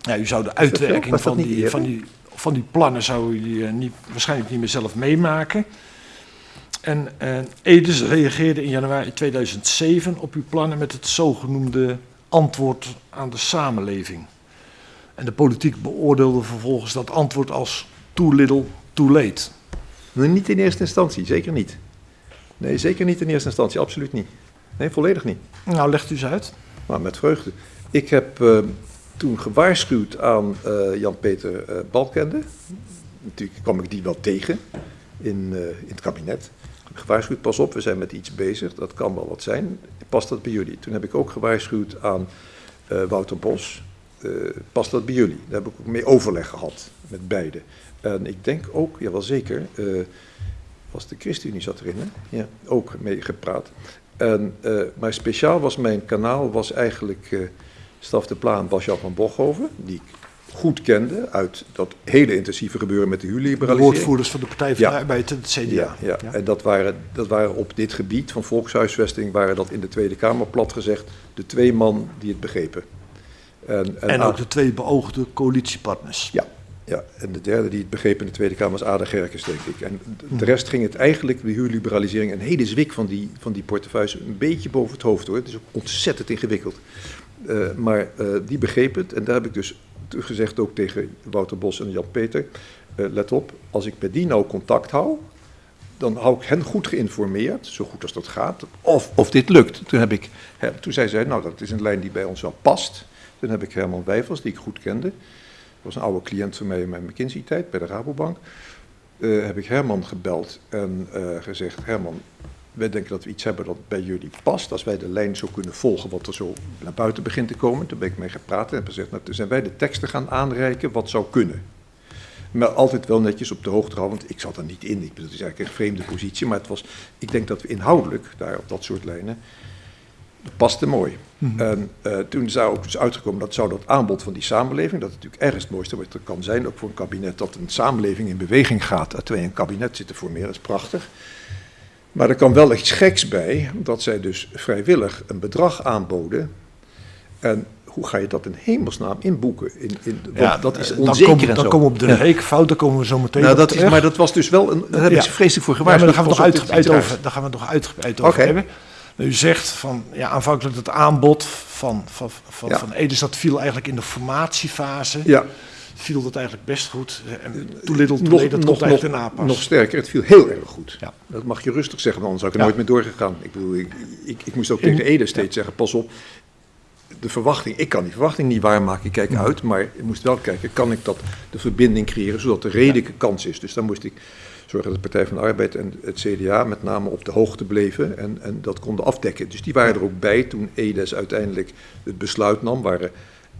Ja, u zou de uitwerking van die, van, die, van die plannen zou u eh, niet, waarschijnlijk niet meer zelf meemaken. En eh Edes reageerde in januari 2007 op uw plannen met het zogenoemde antwoord aan de samenleving. En de politiek beoordeelde vervolgens dat antwoord als too little, too late. Niet in eerste instantie, zeker niet. Nee, zeker niet in eerste instantie, absoluut niet. Nee, volledig niet. Nou, legt u eens uit. Maar met vreugde. Ik heb eh, toen gewaarschuwd aan eh, Jan-Peter eh, Balkende. Natuurlijk kwam ik die wel tegen in, in het kabinet. Gewaarschuwd, pas op, we zijn met iets bezig, dat kan wel wat zijn. Past dat bij jullie? Toen heb ik ook gewaarschuwd aan Wouter Bos. Eh, past dat bij jullie? Daar heb ik ook mee overleg gehad met beide. En ik denk ook, ja wel zeker, eh, was de ChristenUnie zat erin, hè? Ja, ook mee gepraat. En, eh, maar speciaal was mijn kanaal was eigenlijk Staf de Plaan, Bas-Jan van Bochhoven, die ik goed kende uit dat hele intensieve gebeuren met de De huurliberalisering. woordvoerders van de Partij van Ja. de Arbeid en het CDA. Ja, ja. en dat waren, dat waren op dit gebied van volkshuisvesting, waren dat in de Tweede Kamer plat gezegd de twee man die het begrepen. En, En ook de twee beoogde coalitiepartners. Ja, ja, en de derde die het begreep in de Tweede Kamer was Ada Gerkes, denk ik. En de- de rest ging het eigenlijk, de huurliberalisering, een hele zwik van die, van die portefeuille, een beetje boven het hoofd hoor. Het is ook ontzettend ingewikkeld. Eh, maar eh, die begreep het en daar heb ik dus gezegd ook tegen Wouter Bos en Jan-Peter, eh, let op, als ik met die nou contact hou, dan hou ik hen goed geïnformeerd, zo goed als dat gaat, of, of dit lukt. Toen, heb ik, hè, toen zei zij, nou dat is een lijn die bij ons wel past. Toen heb ik Herman Wijfels, die ik goed kende, dat was een oude cliënt van mij in mijn McKinsey-tijd bij de Rabobank, eh, heb ik Herman gebeld en eh, gezegd, Herman, wij denken dat we iets hebben dat bij jullie past. Als wij de lijn zo kunnen volgen wat er zo naar buiten begint te komen. Toen ben ik mee gepraat en heb gezegd, nou, toen zijn wij de teksten gaan aanreiken wat zou kunnen. Maar altijd wel netjes op de hoogte houden, want ik zat er niet in. Ik het is eigenlijk een vreemde positie, maar het was, ik denk dat we inhoudelijk, daar op dat soort lijnen, dat paste mooi. En eh, toen zou ook dus uitgekomen dat zou dat aanbod van die samenleving, dat is natuurlijk ergens het mooiste wat er kan zijn, ook voor een kabinet, dat een samenleving in beweging gaat, dat wij een kabinet zitten formeren, dat is prachtig. Maar er kwam wel iets geks bij, dat zij dus vrijwillig een bedrag aanboden. En hoe ga je dat in hemelsnaam inboeken? In, in, want dat is eh, dan onzeker komen, en dan zo. komen we op de Ja. rekenfout, daar komen we zo meteen Nou, op dat is, maar dat was dus wel, een, daar heb ik Ja. ze vreselijk voor Ja, maar gewaarschuwd. daar gaan we nog uitgebreid raars. over, daar gaan we nog uitgebreid over hebben. Maar U zegt van, ja, aanvankelijk het aanbod van, van, van, Ja. van dat viel eigenlijk in de formatiefase. Ja, Viel dat eigenlijk best goed. En too little, too nog, dat nog, komt eigenlijk daarna pas. nog sterker, het viel heel erg goed. Ja. Dat mag je rustig zeggen, want anders zou ik er nooit meer doorgegaan. Ik bedoel, ik, ik, ik moest ook tegen Ede steeds zeggen, pas op, de verwachting, ik kan die verwachting niet waarmaken, ik kijk uit, maar ik moest wel kijken, kan ik dat, de verbinding creëren, zodat er redelijke kans is. Dus dan moest ik zorgen dat de Partij van de Arbeid en het CDA met name op de hoogte bleven en, en dat konden afdekken. Dus die waren er ook bij toen Edes uiteindelijk het besluit nam, waren,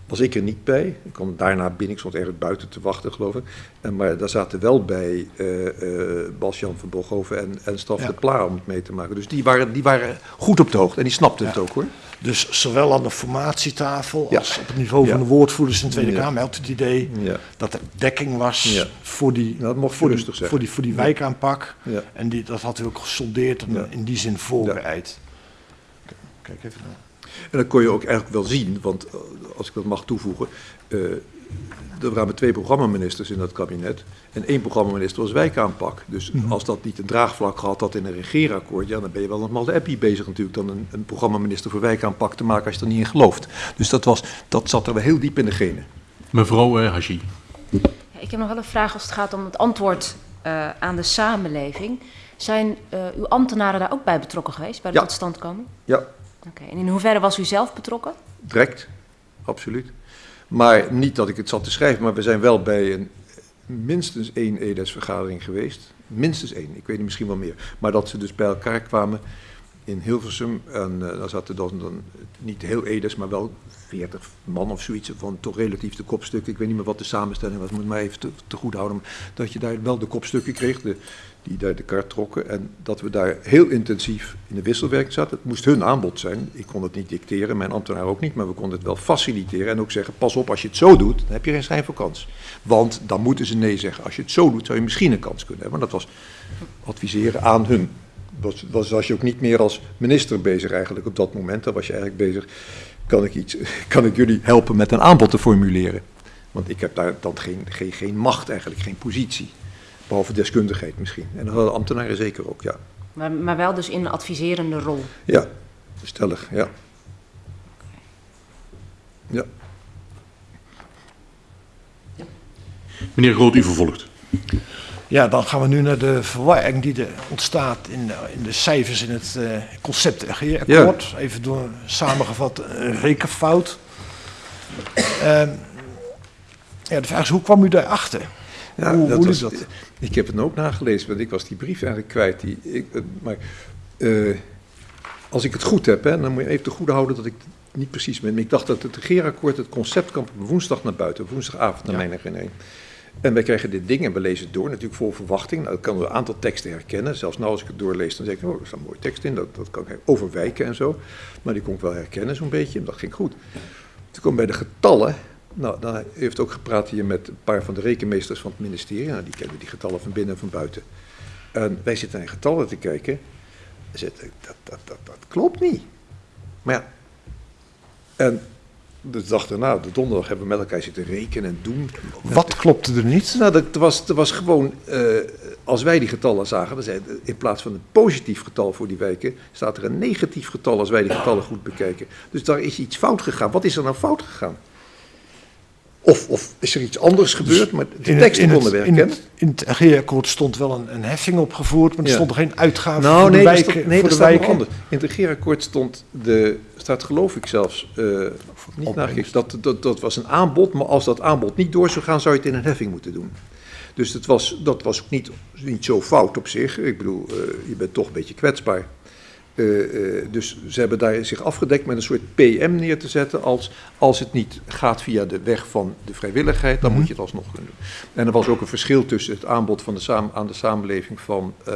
was ik er niet bij. Ik kwam daarna binnen, ik stond ergens buiten te wachten, geloof ik. En, maar daar zaten wel bij eh eh, Bas-Jan van Bochhoven en, en Staf Ja. de Pla om het mee te maken. Dus die waren, die waren goed op de hoogte en die snapten het ook hoor. Dus zowel aan de formatietafel als op het niveau van de woordvoerders in de Tweede. Kamer had het idee dat er dekking was voor die, dat mocht voor, die, voor, die, voor die wijkaanpak. Ja. En die, dat had u ook gesoldeerd en in die zin voorbereid. Kijk even naar. En dat kon je ook eigenlijk wel zien, want eh, als ik dat mag toevoegen, eh, er waren twee programmaministers in dat kabinet en één programmaminister was wijkaanpak. Dus als dat niet een draagvlak gehad had in een regeerakkoord, ja, dan ben je wel met de appie bezig natuurlijk dan een, een programmaminister voor wijkaanpak te maken als je er niet in gelooft. Dus dat, was, dat zat er wel heel diep in de genen. Mevrouw eh. Ja, Ik heb nog wel een vraag als het gaat om het antwoord eh, aan de samenleving. Zijn eh, uw ambtenaren daar ook bij betrokken geweest, bij de Ja. totstandkoming? Ja, Oké, en in hoeverre was u zelf betrokken? direct, absoluut. Maar niet dat ik het zat te schrijven, maar we zijn wel bij een, minstens één EDES-vergadering geweest. Minstens één, ik weet niet, misschien wel meer. Maar dat ze dus bij elkaar kwamen in Hilversum. En uh, daar zaten dan, niet heel edels, maar wel 40 man of zoiets. Van toch relatief de kopstukken. Ik weet niet meer wat de samenstelling was, moet maar even te, te goed houden. Dat je daar wel de kopstukken kreeg, de, die daar de kaart trokken. En dat we daar heel intensief in de wisselwerking zaten. Het moest hun aanbod zijn. Ik kon het niet dicteren, mijn ambtenaar ook niet. Maar we konden het wel faciliteren en ook zeggen: pas op, als je het zo doet, dan heb je geen schijn van kans. Want dan moeten ze nee zeggen. Als je het zo doet, zou je misschien een kans kunnen hebben. Maar dat was adviseren aan hun was, was, was je ook niet meer als minister bezig eigenlijk op dat moment. Dan was je eigenlijk bezig, kan ik, iets, *laughs* kan ik jullie helpen met een aanbod te formuleren? Want ik heb daar dan geen, geen, geen macht eigenlijk, geen positie. Behalve deskundigheid misschien. En dat hadden ambtenaren zeker ook, ja. Maar, maar wel dus in een adviserende rol? Ja, stellig, ja. Ja. ja. Meneer Groot, u vervolgt. Ja, dan gaan we nu naar de verwarring die er ontstaat in de, in de cijfers in het uh, concept regeerakkoord. Ja. Even door samengevat een rekenfout. Uh, ja, de vraag is, hoe kwam u daarachter? Ja, hoe, dat hoe was, dat? Ik heb het ook nagelezen, want ik was die brief eigenlijk kwijt. Die, ik, maar uh, als ik het goed heb, hè, dan moet je even te goede houden dat ik het niet precies ben. Maar ik dacht dat het regeerakkoord, het concept kwam op woensdag naar buiten, woensdagavond naar ja. mijn herinnering. En wij krijgen dit ding en we lezen het door, natuurlijk vol verwachting. Nou, ik kan een aantal teksten herkennen. Zelfs nou als ik het doorlees, dan zeg ik, oh, er staat mooie tekst in. Dat, dat kan ik overwijken en zo. Maar die kon ik wel herkennen zo'n beetje. En dat ging goed. Toen kwam bij de getallen. Nou, dan heeft ook gepraat hier met een paar van de rekenmeesters van het ministerie. Nou, die kennen die getallen van binnen en van buiten. En wij zitten naar getallen te kijken. Dat, dat, dat, dat klopt niet. Maar ja, en de dag daarna, de donderdag, hebben we met elkaar zitten rekenen en doen. Wat klopte er niet? Nou, dat was, dat was gewoon, uh, als wij die getallen zagen, dan zei, in plaats van een positief getal voor die wijken, staat er een negatief getal als wij die getallen goed bekijken. Dus daar is iets fout gegaan. Wat is er nou fout gegaan? Of, of is er iets anders gebeurd, maar de teksten konden we herkennen. In het, het regeerakkoord stond wel een, een, heffing opgevoerd, maar er ja. stond er geen uitgave nou, voor nee, de wijken. Stond, nee, voor dat de wijken. anders. In het regeerakkoord stond, de, staat geloof ik zelfs, uh, niet nagekeken, dat, dat, dat was een aanbod, maar als dat aanbod niet door zou gaan, zou je het in een heffing moeten doen. Dus dat was, dat was ook niet, niet zo fout op zich. Ik bedoel, uh, je bent toch een beetje kwetsbaar. Uh, uh, dus ze hebben daar zich afgedekt met een soort PM neer te zetten. Als, als het niet gaat via de weg van de vrijwilligheid, dan mm -hmm. moet je het alsnog kunnen doen. En er was ook een verschil tussen het aanbod van de aan de samenleving van uh,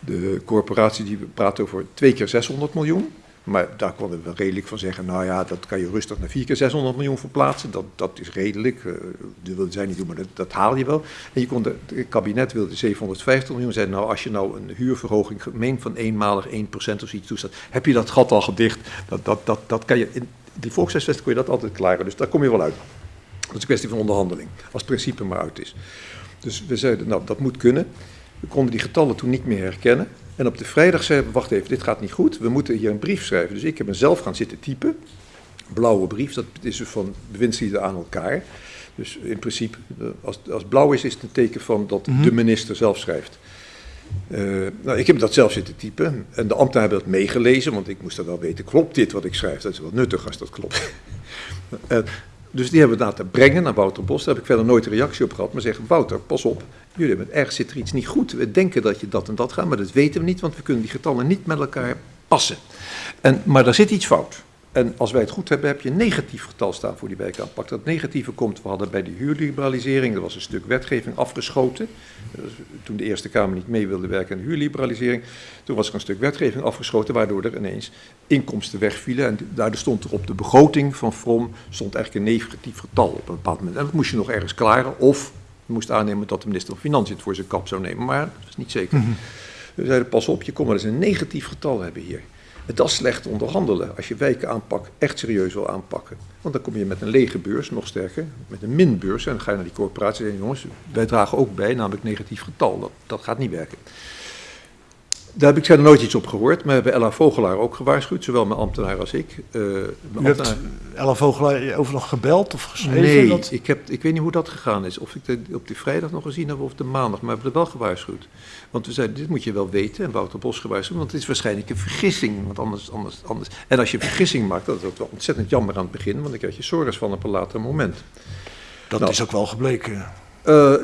de corporatie die praat over twee keer 600 miljoen. Maar daar konden we redelijk van zeggen, nou ja, dat kan je rustig naar 4 keer 600 miljoen verplaatsen. Dat, dat is redelijk, uh, dat willen zij niet doen, maar dat, haal je wel. En je kon de, het kabinet wilde 750 miljoen. Zei, nou, als je nou een huurverhoging gemeen van eenmalig 1% of iets toestaat, heb je dat gat al gedicht. Dat, dat, dat, dat kan je, in die volkshuisvesting kon je dat altijd klaren, dus daar kom je wel uit. Dat is een kwestie van onderhandeling, als het principe maar uit is. Dus we zeiden, nou, dat moet kunnen. We konden die getallen toen niet meer herkennen. En op de vrijdag zeiden we, wacht even, dit gaat niet goed. We moeten hier een brief schrijven. Dus ik heb mezelf gaan zitten typen. Blauwe brief, dat is dus van bewindslieden aan elkaar. Dus in principe, als, als blauw is, is het een teken van dat mm -hmm. de minister zelf schrijft. Uh, nou, ik heb dat zelf zitten typen. En de ambtenaren hebben dat meegelezen, want ik moest dat wel weten. Klopt dit wat ik schrijf? Dat is wel nuttig als dat klopt. uh, *laughs* dus die hebben we laten brengen naar Wouter Bos. Daar heb ik verder nooit een reactie op gehad. Maar zeggen, Wouter, pas op. Jullie hebben ergens zit er iets niet goed. We denken dat je dat en dat gaat, maar dat weten we niet. Want we kunnen die getallen niet met elkaar passen. En, maar daar zit iets fout. En als wij het goed hebben, heb je een negatief getal staan voor die wijkaanpak. Dat negatieve komt, we hadden bij de huurliberalisering, er was een stuk wetgeving afgeschoten. Toen de Eerste Kamer niet mee wilde werken aan de huurliberalisering, toen was er een stuk wetgeving afgeschoten, waardoor er ineens inkomsten wegvielen. En daardoor stond er op de begroting van From stond eigenlijk een negatief getal op een bepaald moment. En dat moest je nog ergens klaren, of je moest aannemen dat de minister van Financiën het voor zijn kap zou nemen. Maar dat is niet zeker. -hmm. We zeiden, pas op, je kon wel eens een negatief getal hebben hier. Dat is slecht onderhandelen als je wijken aanpak echt serieus wil aanpakken. Want dan kom je met een lege beurs, nog sterker, met een minbeurs. En dan ga je naar die corporatie en jongens, wij dragen ook bij, namelijk negatief getal. Dat, dat gaat niet werken. Daar heb ik verder nooit iets op gehoord, maar we hebben Ella Vogelaar ook gewaarschuwd, zowel mijn ambtenaar als ik. Uh, U hebt Ella Vogelaar over nog gebeld of geschreven? Nee, dat... ik, heb, ik weet niet hoe dat gegaan is. Of ik het op die vrijdag nog gezien heb of de maandag, maar we hebben er wel gewaarschuwd. Want we zeiden, dit moet je wel weten, en Wouter Bos gewaarschuwd, want het is waarschijnlijk een vergissing. Want anders, anders, anders. En als je een vergissing maakt, dat is wel ontzettend jammer aan het begin, want dan krijg je zorgen van op een later moment. Dat nou, is ook wel gebleken. Eh,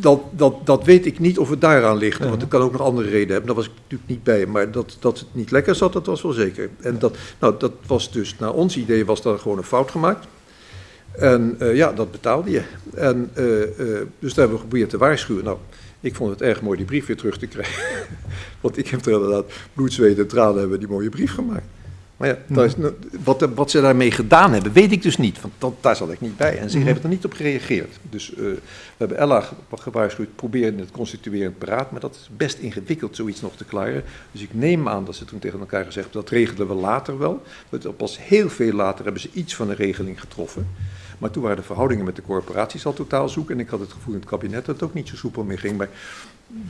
dat, dat, dat weet ik niet of het daaraan ligt, want het kan ook nog andere redenen hebben. Daar was ik natuurlijk niet bij, maar dat, dat het niet lekker zat, dat was wel zeker. En dat, nou, dat was dus, naar ons idee was daar gewoon een fout gemaakt. En eh, ja, dat betaalde je. En, eh, dus daar hebben we geprobeerd te waarschuwen. Nou, ik vond het erg mooi die brief weer terug te krijgen. *laughs* Want ik heb er inderdaad bloed, zweet en tranen hebben die mooie brief gemaakt. Maar ja, is, no- wat, wat ze daarmee gedaan hebben, weet ik dus niet. Want dat, daar zat ik niet bij. En ze hebben er niet op gereageerd. Dus eh, we hebben Ella ge- gewaarschuwd, probeer in het constituerend beraad. Maar dat is best ingewikkeld, zoiets nog te klaren. Dus ik neem aan dat ze toen tegen elkaar gezegd hebben, dat regelen we later wel. Want pas heel veel later hebben ze iets van een regeling getroffen. Maar toen waren de verhoudingen met de corporaties al totaal zoek. En ik had het gevoel in het kabinet dat het ook niet zo soepel meer ging. Maar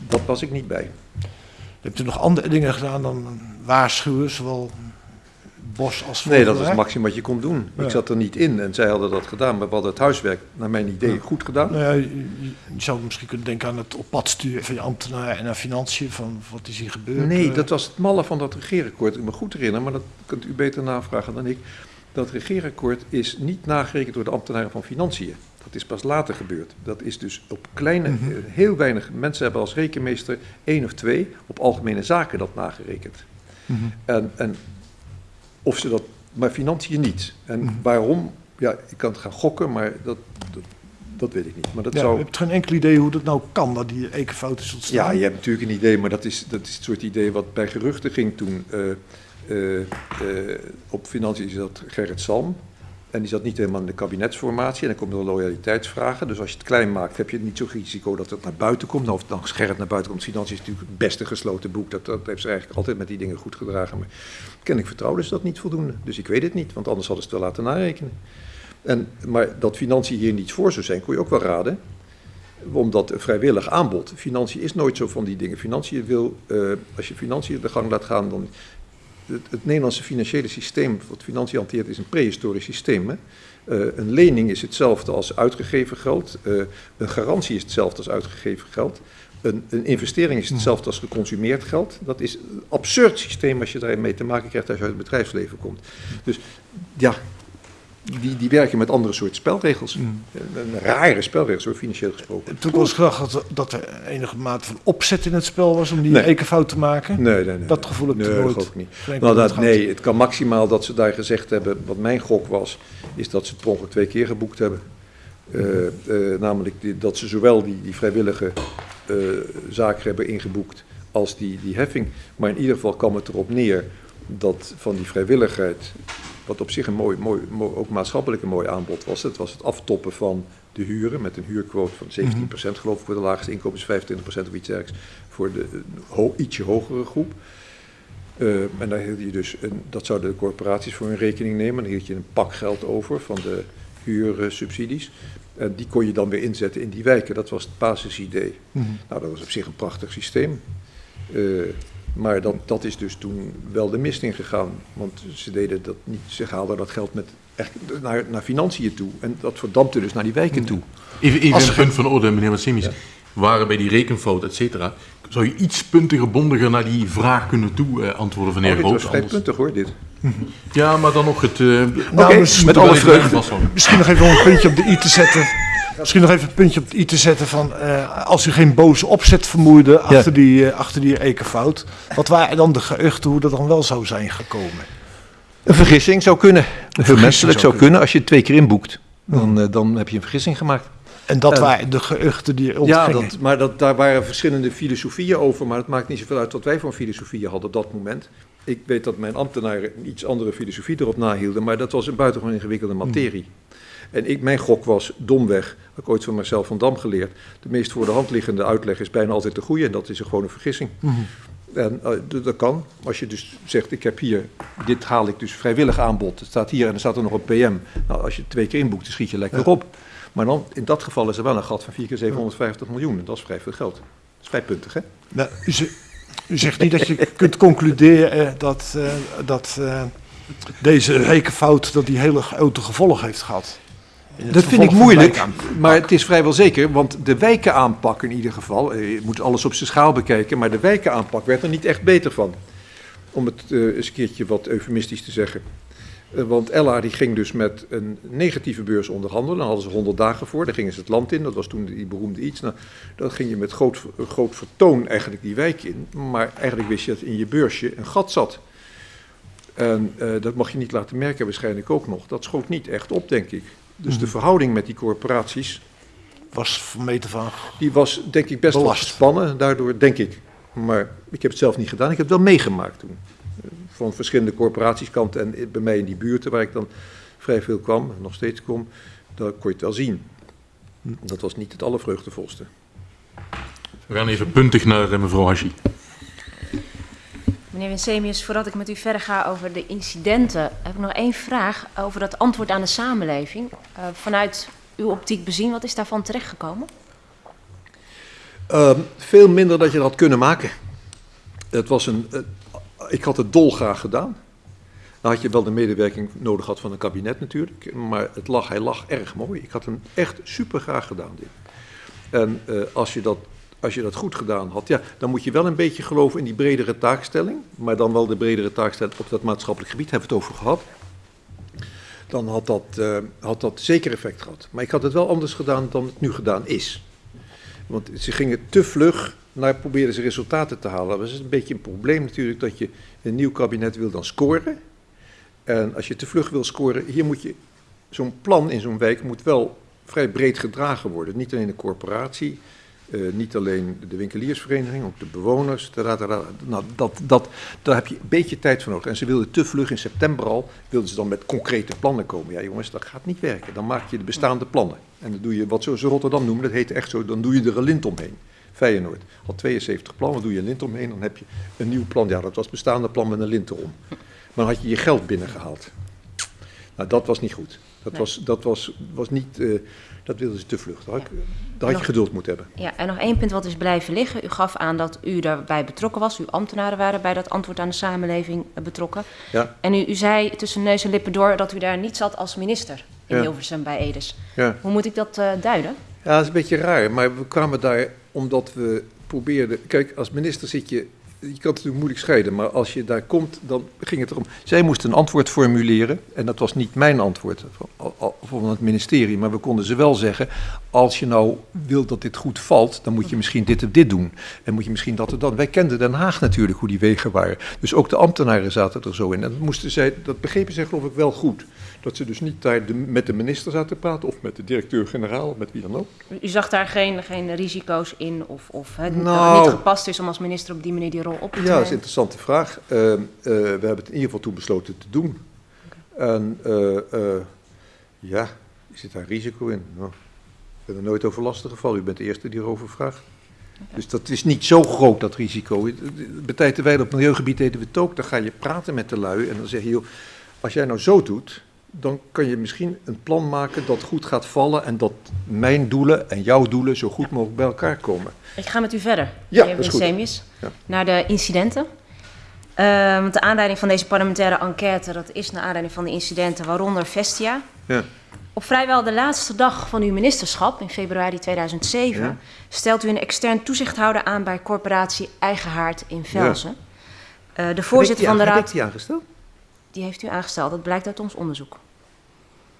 dat was ik niet bij. Hebt u nog andere dingen gedaan dan waarschuwen, zowel Bos als Nee, dat was Vogelrijk? het maximum wat je kon doen. Ja. Ik zat er niet in en zij hadden dat gedaan. Maar we hadden het huiswerk, naar mijn idee, goed gedaan. Nou ja, je, zou misschien kunnen denken aan het op pad sturen van je ambtenaar en aan financiën, van wat is hier gebeurd. Nee, eh. dat was het malle van dat regeerakkoord. Ik me goed herinneren, maar dat kunt u beter navragen dan ik. Dat regeerakkoord is niet nagerekend door de ambtenaren van Financiën. Dat is pas later gebeurd. Dat is dus op kleine, Mhm. eh, heel weinig mensen hebben als rekenmeester één of twee op algemene zaken dat nagerekend. Mhm. En, en of ze dat, maar Financiën niet. En Mhm. waarom? Ja, ik kan het gaan gokken, maar dat, dat, dat weet ik niet. Maar dat Ja, zou. Je hebt geen enkel idee hoe dat nou kan, dat die ekenfout is ontstaan. Ja, je hebt natuurlijk een idee, maar dat is, dat is het soort idee wat bij geruchten ging toen. eh, eh, eh, op financiën zat Gerrit Salm. En die zat niet helemaal in de kabinetsformatie. En dan komen er loyaliteitsvragen. Dus als je het klein maakt, heb je niet zo'n risico dat het naar buiten komt. Nou, of dan Gerrit naar buiten komt. Financiën is natuurlijk het beste gesloten boek. Dat, dat heeft ze eigenlijk altijd met die dingen goed gedragen. Maar kennelijk vertrouwden ze dat niet voldoende. Dus ik weet het niet, want anders hadden ze het wel laten narekenen. En, maar dat financiën hier niets voor zou zijn, kon je ook wel raden omdat vrijwillig aanbod, financiën is nooit zo van die dingen. Financiën wil, eh, als je financiën de gang laat gaan, dan. Het, Nederlandse financiële systeem, wat financiën hanteert, is een prehistorisch systeem. Eh, een lening is hetzelfde als uitgegeven geld. eh, een garantie is hetzelfde als uitgegeven geld. Een, een investering is hetzelfde als geconsumeerd geld. Dat is een absurd systeem als je daarmee te maken krijgt als je uit het bedrijfsleven komt. Dus ja, die, die werken met andere soort spelregels. Een, een rare spelregels, hoor, financieel gesproken. Wel eens gedacht dat, dat er enige mate van opzet in het spel was om die Nee. te maken. Nee, nee, nee. Dat gevoel heb ik nee, nooit. geloof ik niet. Nou, dat, nee, het kan maximaal dat ze daar gezegd hebben, wat mijn gok was, is dat ze het per ongeluk twee keer geboekt hebben. Eh, eh, namelijk die, dat ze zowel die, die vrijwillige eh, zaken hebben ingeboekt als die, die heffing. Maar in ieder geval kwam het erop neer dat van die vrijwilligheid, wat op zich een mooi, mooi, mooi ook maatschappelijk een mooi aanbod was, het was het aftoppen van de huren met een huurquote van 17% geloof ik voor de laagste inkomens, 25% of iets dergelijks voor de eh, ho- ietsje hogere groep. Eh, en daar hield je dus, een, dat zouden de corporaties voor hun rekening nemen. Dan hield je een pak geld over van de huursubsidies. En die kon je dan weer inzetten in die wijken. Dat was het basisidee. Mhm. Nou, dat was op zich een prachtig systeem. Eh, maar dat, dat is dus toen wel de mist ingegaan. Want ze deden dat niet, ze haalden dat geld met, echt naar, naar financiën toe. En dat verdampte dus naar die wijken toe. Even, even Als een punt van orde, meneer Massimis. Ja. Waren bij die rekenfout, et cetera, zou je iets puntiger, bondiger naar die vraag kunnen toe eh, antwoorden van de Oh, heer dit was Groot? vrij Anders- puntig hoor, dit. Ja, maar dan nog het... eh Nou, dus- met alle vreugde. Misschien nog even om een puntje op de i te zetten. Misschien nog even een puntje op de i te zetten van eh, als u geen boze opzet vermoedde achter, die, eh, achter die ekenfout. Wat waren dan de geruchten hoe dat dan wel zou zijn gekomen? Een vergissing zou kunnen. Heel menselijk zou kunnen. Als je het twee keer inboekt, dan, eh, dan heb je een vergissing gemaakt. En dat waren de geruchten die Ja, ontgingen. dat, maar dat, daar waren verschillende filosofieën over. Maar het maakt niet zoveel uit wat wij voor een filosofie hadden op dat moment. Ik weet dat mijn ambtenaren iets andere filosofie erop nahielden. Maar dat was een buitengewoon ingewikkelde materie. En ik, mijn gok was domweg, heb ik ooit van Marcel van Dam geleerd. De meest voor de hand liggende uitleg is bijna altijd de goede. En dat is gewoon een vergissing. Mhm. En eh, dat kan. Als je dus zegt, ik heb hier, dit haal ik dus vrijwillig aanbod. Het staat hier en er staat er nog een PM. Nou, als je het twee keer inboekt, dan schiet je lekker Ja. op. Maar dan, in dat geval is er wel een gat van 4 keer 750 miljoen. En dat is vrij veel geld. Dat is vrij puntig, hè? Nou, u, ze- u zegt niet dat je *laughs* kunt concluderen eh, dat, eh, dat deze rekenfout dat die hele grote gevolgen heeft gehad. Dat vind ik moeilijk, maar het is vrijwel zeker, want de wijkenaanpak in ieder geval, eh, je moet alles op zijn schaal bekijken, maar de wijkenaanpak werd er niet echt beter van. Om het eh, eens een keertje wat eufemistisch te zeggen. Eh, want Ella die ging dus met een negatieve beurs onderhandelen. Daar hadden ze 100 dagen voor. Daar gingen ze het land in. Dat was toen die beroemde iets. Nou, dan ging je met groot, groot vertoon eigenlijk die wijk in. Maar eigenlijk wist je dat in je beursje een gat zat. En uh, dat mag je niet laten merken waarschijnlijk ook nog. Dat schoot niet echt op, denk ik. Dus mm. de verhouding met die corporaties... Was van van... Die was denk ik best wel gespannen. Daardoor denk ik. Maar ik heb het zelf niet gedaan. Ik heb het wel meegemaakt toen van verschillende corporatieskant en bij mij in die buurten waar ik dan vrij veel kwam, nog steeds kom, daar kon je het wel zien. Dat was niet het allervreugdevolste. We gaan even puntig naar eh, mevrouw Hashi. Meneer Winsemius, voordat ik met u verder ga over de incidenten, heb ik nog één vraag over dat antwoord aan de samenleving. Uh, vanuit uw optiek bezien, wat is daarvan terechtgekomen? Uh, veel minder dat je dat had kunnen maken. Het was een, ik had het dolgraag gedaan. Dan had je wel de medewerking nodig gehad van een kabinet natuurlijk. Maar het lag, hij lag erg mooi. Ik had hem echt super graag gedaan, dit. En uh, als, je dat, als je dat goed gedaan had, ja, dan moet je wel een beetje geloven in die bredere taakstelling. Maar dan wel de bredere taakstelling op dat maatschappelijk gebied, hebben we het over gehad. Dan had dat, uh, had dat zeker effect gehad. Maar ik had het wel anders gedaan dan het nu gedaan is. Want ze gingen te vlug naar probeerden ze resultaten te halen. Dat is een beetje een probleem natuurlijk dat je een nieuw kabinet wil dan scoren. En als je te vlug wil scoren, hier moet je, zo'n plan in zo'n wijk moet wel vrij breed gedragen worden. Niet alleen de corporatie, uh, niet alleen de winkeliersvereniging, ook de bewoners. Nou, dat, dat, daar heb je een beetje tijd voor nodig. En ze wilden te vlug in september al, wilden ze dan met concrete plannen komen. Ja jongens, dat gaat niet werken. Dan maak je de bestaande plannen. En dan doe je wat ze Rotterdam noemen, dat heet echt zo, dan doe je er een lint omheen. Feyenoord had 72 plannen, doe je een lint omheen, dan heb je een nieuw plan. Ja, dat was het bestaande plan met een lint erom. Maar dan had je je geld binnengehaald. Nou, dat was niet goed. Dat, nee. was, dat was, was niet, uh, dat wilden ze te vlug. Daar had, ja. je geduld moeten hebben. Ja, en nog één punt wat is blijven liggen. U gaf aan dat u daarbij betrokken was. Uw ambtenaren waren bij dat antwoord aan de samenleving betrokken. Ja. En u, u zei tussen neus en lippen door dat u daar niet zat als minister in Ja. Hilversum bij Edes. Ja. Hoe moet ik dat uh, duiden? Ja, dat is een beetje raar, maar we kwamen daar omdat we probeerden... Kijk, als minister zit je... Je kan het natuurlijk moeilijk scheiden, maar als je daar komt, dan ging het erom... Zij moesten een antwoord formuleren, en dat was niet mijn antwoord van het ministerie, maar we konden ze wel zeggen... als je nou wilt dat dit goed valt, dan moet je misschien dit en dit doen. En moet je misschien dat en dat. Wij kenden Den Haag natuurlijk, hoe die wegen waren. Dus ook de ambtenaren zaten er zo in. En dat, moesten zij, dat begrepen zij geloof ik wel goed. Dat ze dus niet daar de, met de minister zaten praten of met de directeur-generaal, met wie dan ook. U zag daar geen, geen risico's in of, of het Nou. niet gepast is om als minister op die manier die rol op te Ja, dat is een nemen? interessante vraag. Uh, uh, we hebben het in ieder geval toen besloten te doen. En uh, ja, zit daar risico in? Nou, ik ben er nooit over lastig gevallen. U bent de eerste die erover vraagt. Dus dat is niet zo groot, dat risico. Bij tijd terwijl op milieugebied deden we het ook. Dan ga je praten met de lui en dan zeg je, joh, als jij nou zo doet, dan kan je misschien een plan maken dat goed gaat vallen en dat mijn doelen en jouw doelen zo goed mogelijk bij elkaar komen. Ik ga met u verder, Ja, meneer. Winsemius, Ja. naar de incidenten. Uh, want de aanleiding van deze parlementaire enquête, dat is naar aanleiding van de incidenten, waaronder Vestia. Ja. Op vrijwel de laatste dag van uw ministerschap, in februari 2007, Ja. stelt u een extern toezichthouder aan bij corporatie Eigenhaard in Velzen. Uh, de voorzitter van de Heb raad, ik die aangesteld? die heeft u aangesteld, dat blijkt uit ons onderzoek.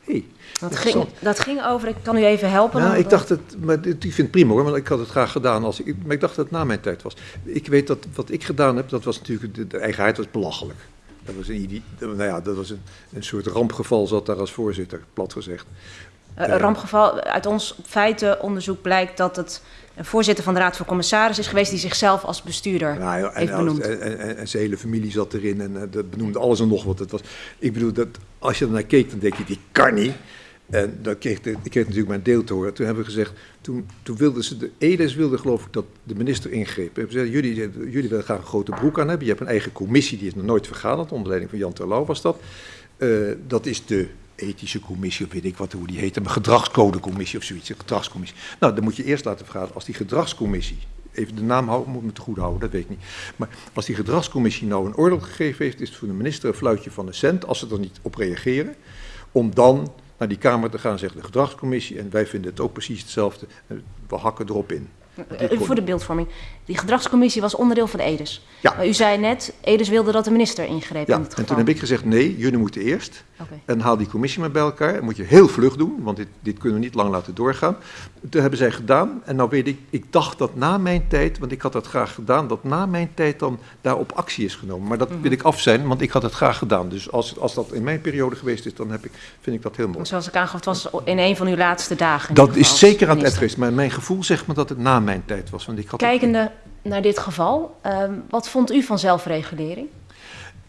Hey. Dat ging, dat ging over, ik kan u even helpen. Want- ik dacht het, maar dit- ik vind het prima hoor, want ik had het graag gedaan als ik, maar ik dacht dat het na mijn tijd was. Ik weet dat wat ik gedaan heb, dat was natuurlijk, de, de eigenheid was belachelijk. Dat was een, nou ja, dat was een, een soort rampgeval zat daar als voorzitter, plat gezegd. Eh, Een rampgeval, uit ons feitenonderzoek blijkt dat het een voorzitter van de Raad van Commissaris is geweest die zichzelf als bestuurder Nou, ja, en, heeft benoemd. en, en, en- en zijn hele familie zat erin en eh, dat benoemde alles en nog wat. Het was, ik bedoel, dat, als je er naar keek, dan denk je, die kan niet. En dan kreeg de, ik kreeg natuurlijk mijn deel te horen. Toen hebben we gezegd, toen, toen wilden ze, de Edes wilde geloof ik dat de minister ingreep. Hebben gezegd, jullie, jullie willen graag een grote broek aan hebben. Je hebt een eigen commissie, die is nog nooit vergaderd. Onder leiding van Jan Terlouw was dat. Eh, dat is de ethische commissie, of weet ik wat, hoe die heet. Een gedragscodecommissie of zoiets, een gedragscommissie. Nou, dan moet je eerst laten vergaderen als die gedragscommissie even de naam houden, moet me te goed houden, dat weet ik niet. Maar als die gedragscommissie nou een oordeel gegeven heeft, is het voor de minister een fluitje van de cent, als ze er niet op reageren, om dan naar die Kamer te gaan en zeggen, de gedragscommissie, en wij vinden het ook precies hetzelfde, we hakken erop in. Voor de beeldvorming. Die gedragscommissie was onderdeel van EDES. Ja. Maar u zei net, EDES wilde dat de minister ingreep Ja, in het en toen heb ik gezegd, nee, jullie moeten eerst. En haal die commissie maar bij elkaar. Dat moet je heel vlug doen, want dit, dit kunnen we niet lang laten doorgaan. Toen hebben zij gedaan. En nou weet ik, ik dacht dat na mijn tijd, want ik had dat graag gedaan, dat na mijn tijd dan daarop actie is genomen. Maar dat Mhm. wil ik af zijn, want ik had het graag gedaan. Dus als, als dat in mijn periode geweest is, dan heb ik, vind ik dat heel mooi. Want Zoals ik aangaf, het was in een van uw laatste dagen. Dat is zeker aan het geweest. Maar mijn gevoel zegt me dat het na mijn tijd was. Want ik had Kijkende naar dit geval, ehm, wat vond u van zelfregulering?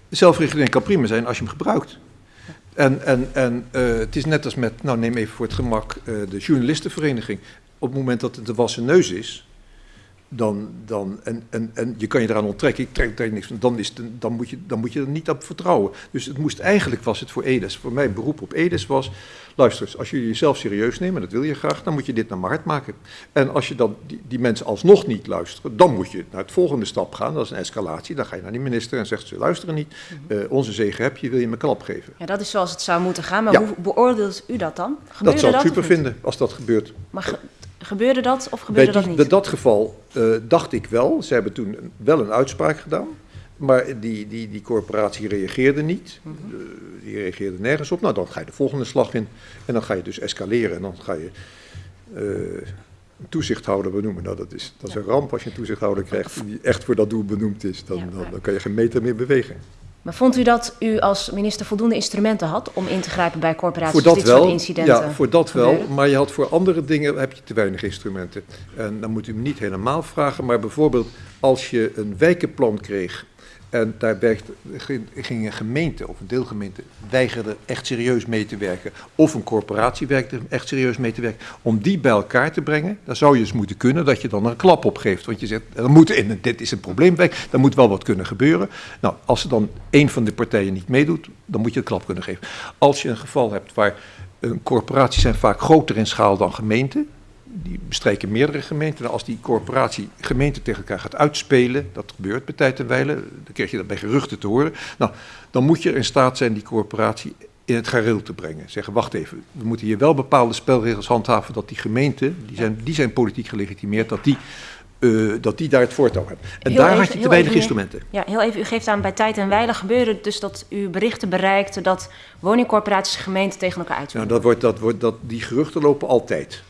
Zelfregulering kan prima zijn als je hem gebruikt. En, en, en eh, het is net als met, nou neem even voor het gemak, eh, de journalistenvereniging. Op het moment dat het de wassen neus is, dan, dan, en, en, en je kan je eraan onttrekken, ik trek daar niks van, dan, is het, dan, moet je, dan moet je er niet op vertrouwen. Dus het moest eigenlijk, was het voor EDES, voor mij beroep op EDES was, luister eens, als jullie jezelf serieus nemen, dat wil je graag, dan moet je dit naar mijn hart maken. En als je dan die, die mensen alsnog niet luisteren, dan moet je naar het volgende stap gaan, dat is een escalatie. Dan ga je naar die minister en zegt, ze luisteren niet, Mhm. Eh, onze zegen heb je, wil je me klap geven. Ja, dat is zoals het zou moeten gaan, maar Ja. hoe beoordeelt u dat dan? Dat zou ik super vinden als dat gebeurt. Maar ge- gebeurde dat of gebeurde dat niet? bij dat geval eh, dacht ik wel, ze hebben toen een- wel een uitspraak gedaan, maar die, die, die corporatie reageerde niet. Mhm. Eh, die reageerde nergens op. Nou, dan ga je de volgende slag in en dan ga je dus escaleren en dan ga je eh, een toezichthouder benoemen. Nou, dat is, dat is een ramp als je een toezichthouder krijgt die echt voor dat doel benoemd is. Dan, dan, dan kan je geen meter meer bewegen. Maar vond u dat u als minister voldoende instrumenten had om in te grijpen bij corporaties Voor dat dit soort wel, incidenten? ja, voor dat wel, maar je had voor andere dingen heb je te weinig instrumenten. En dan moet u me niet helemaal vragen, maar bijvoorbeeld als je een wijkenplan kreeg en daar ging- een gemeente of een deelgemeente weigerde echt serieus mee te werken, of een corporatie werkte echt serieus mee te werken, om die bij elkaar te brengen, dan zou je eens moeten kunnen dat je dan er een klap op geeft. Want je zegt, er dit is een probleemwijk, daar moet wel wat kunnen gebeuren. Nou, als er dan één van de partijen niet meedoet, dan moet je een klap kunnen geven. Als je een geval hebt waar een corporaties zijn vaak groter in schaal dan gemeenten. Die bestrijken meerdere gemeenten. En als die corporatie gemeenten tegen elkaar gaat uitspelen, dat gebeurt bij tijd en wijle, dan krijg je dat bij geruchten te horen. Nou, dan moet je in staat zijn die corporatie in het gareel te brengen. Zeggen, wacht even, we moeten hier wel bepaalde spelregels handhaven dat die gemeenten, die zijn, die zijn politiek gelegitimeerd, dat die, eh, dat die daar het voortouw hebben. En Heel daar even- had je te weinig even- instrumenten. Ja, heel even, u geeft aan bij tijd en wijle gebeurde het dus dat u berichten bereikte dat woningcorporaties en gemeenten tegen elkaar Nou, uitspelen. dat wordt, dat wordt, dat, die geruchten lopen altijd.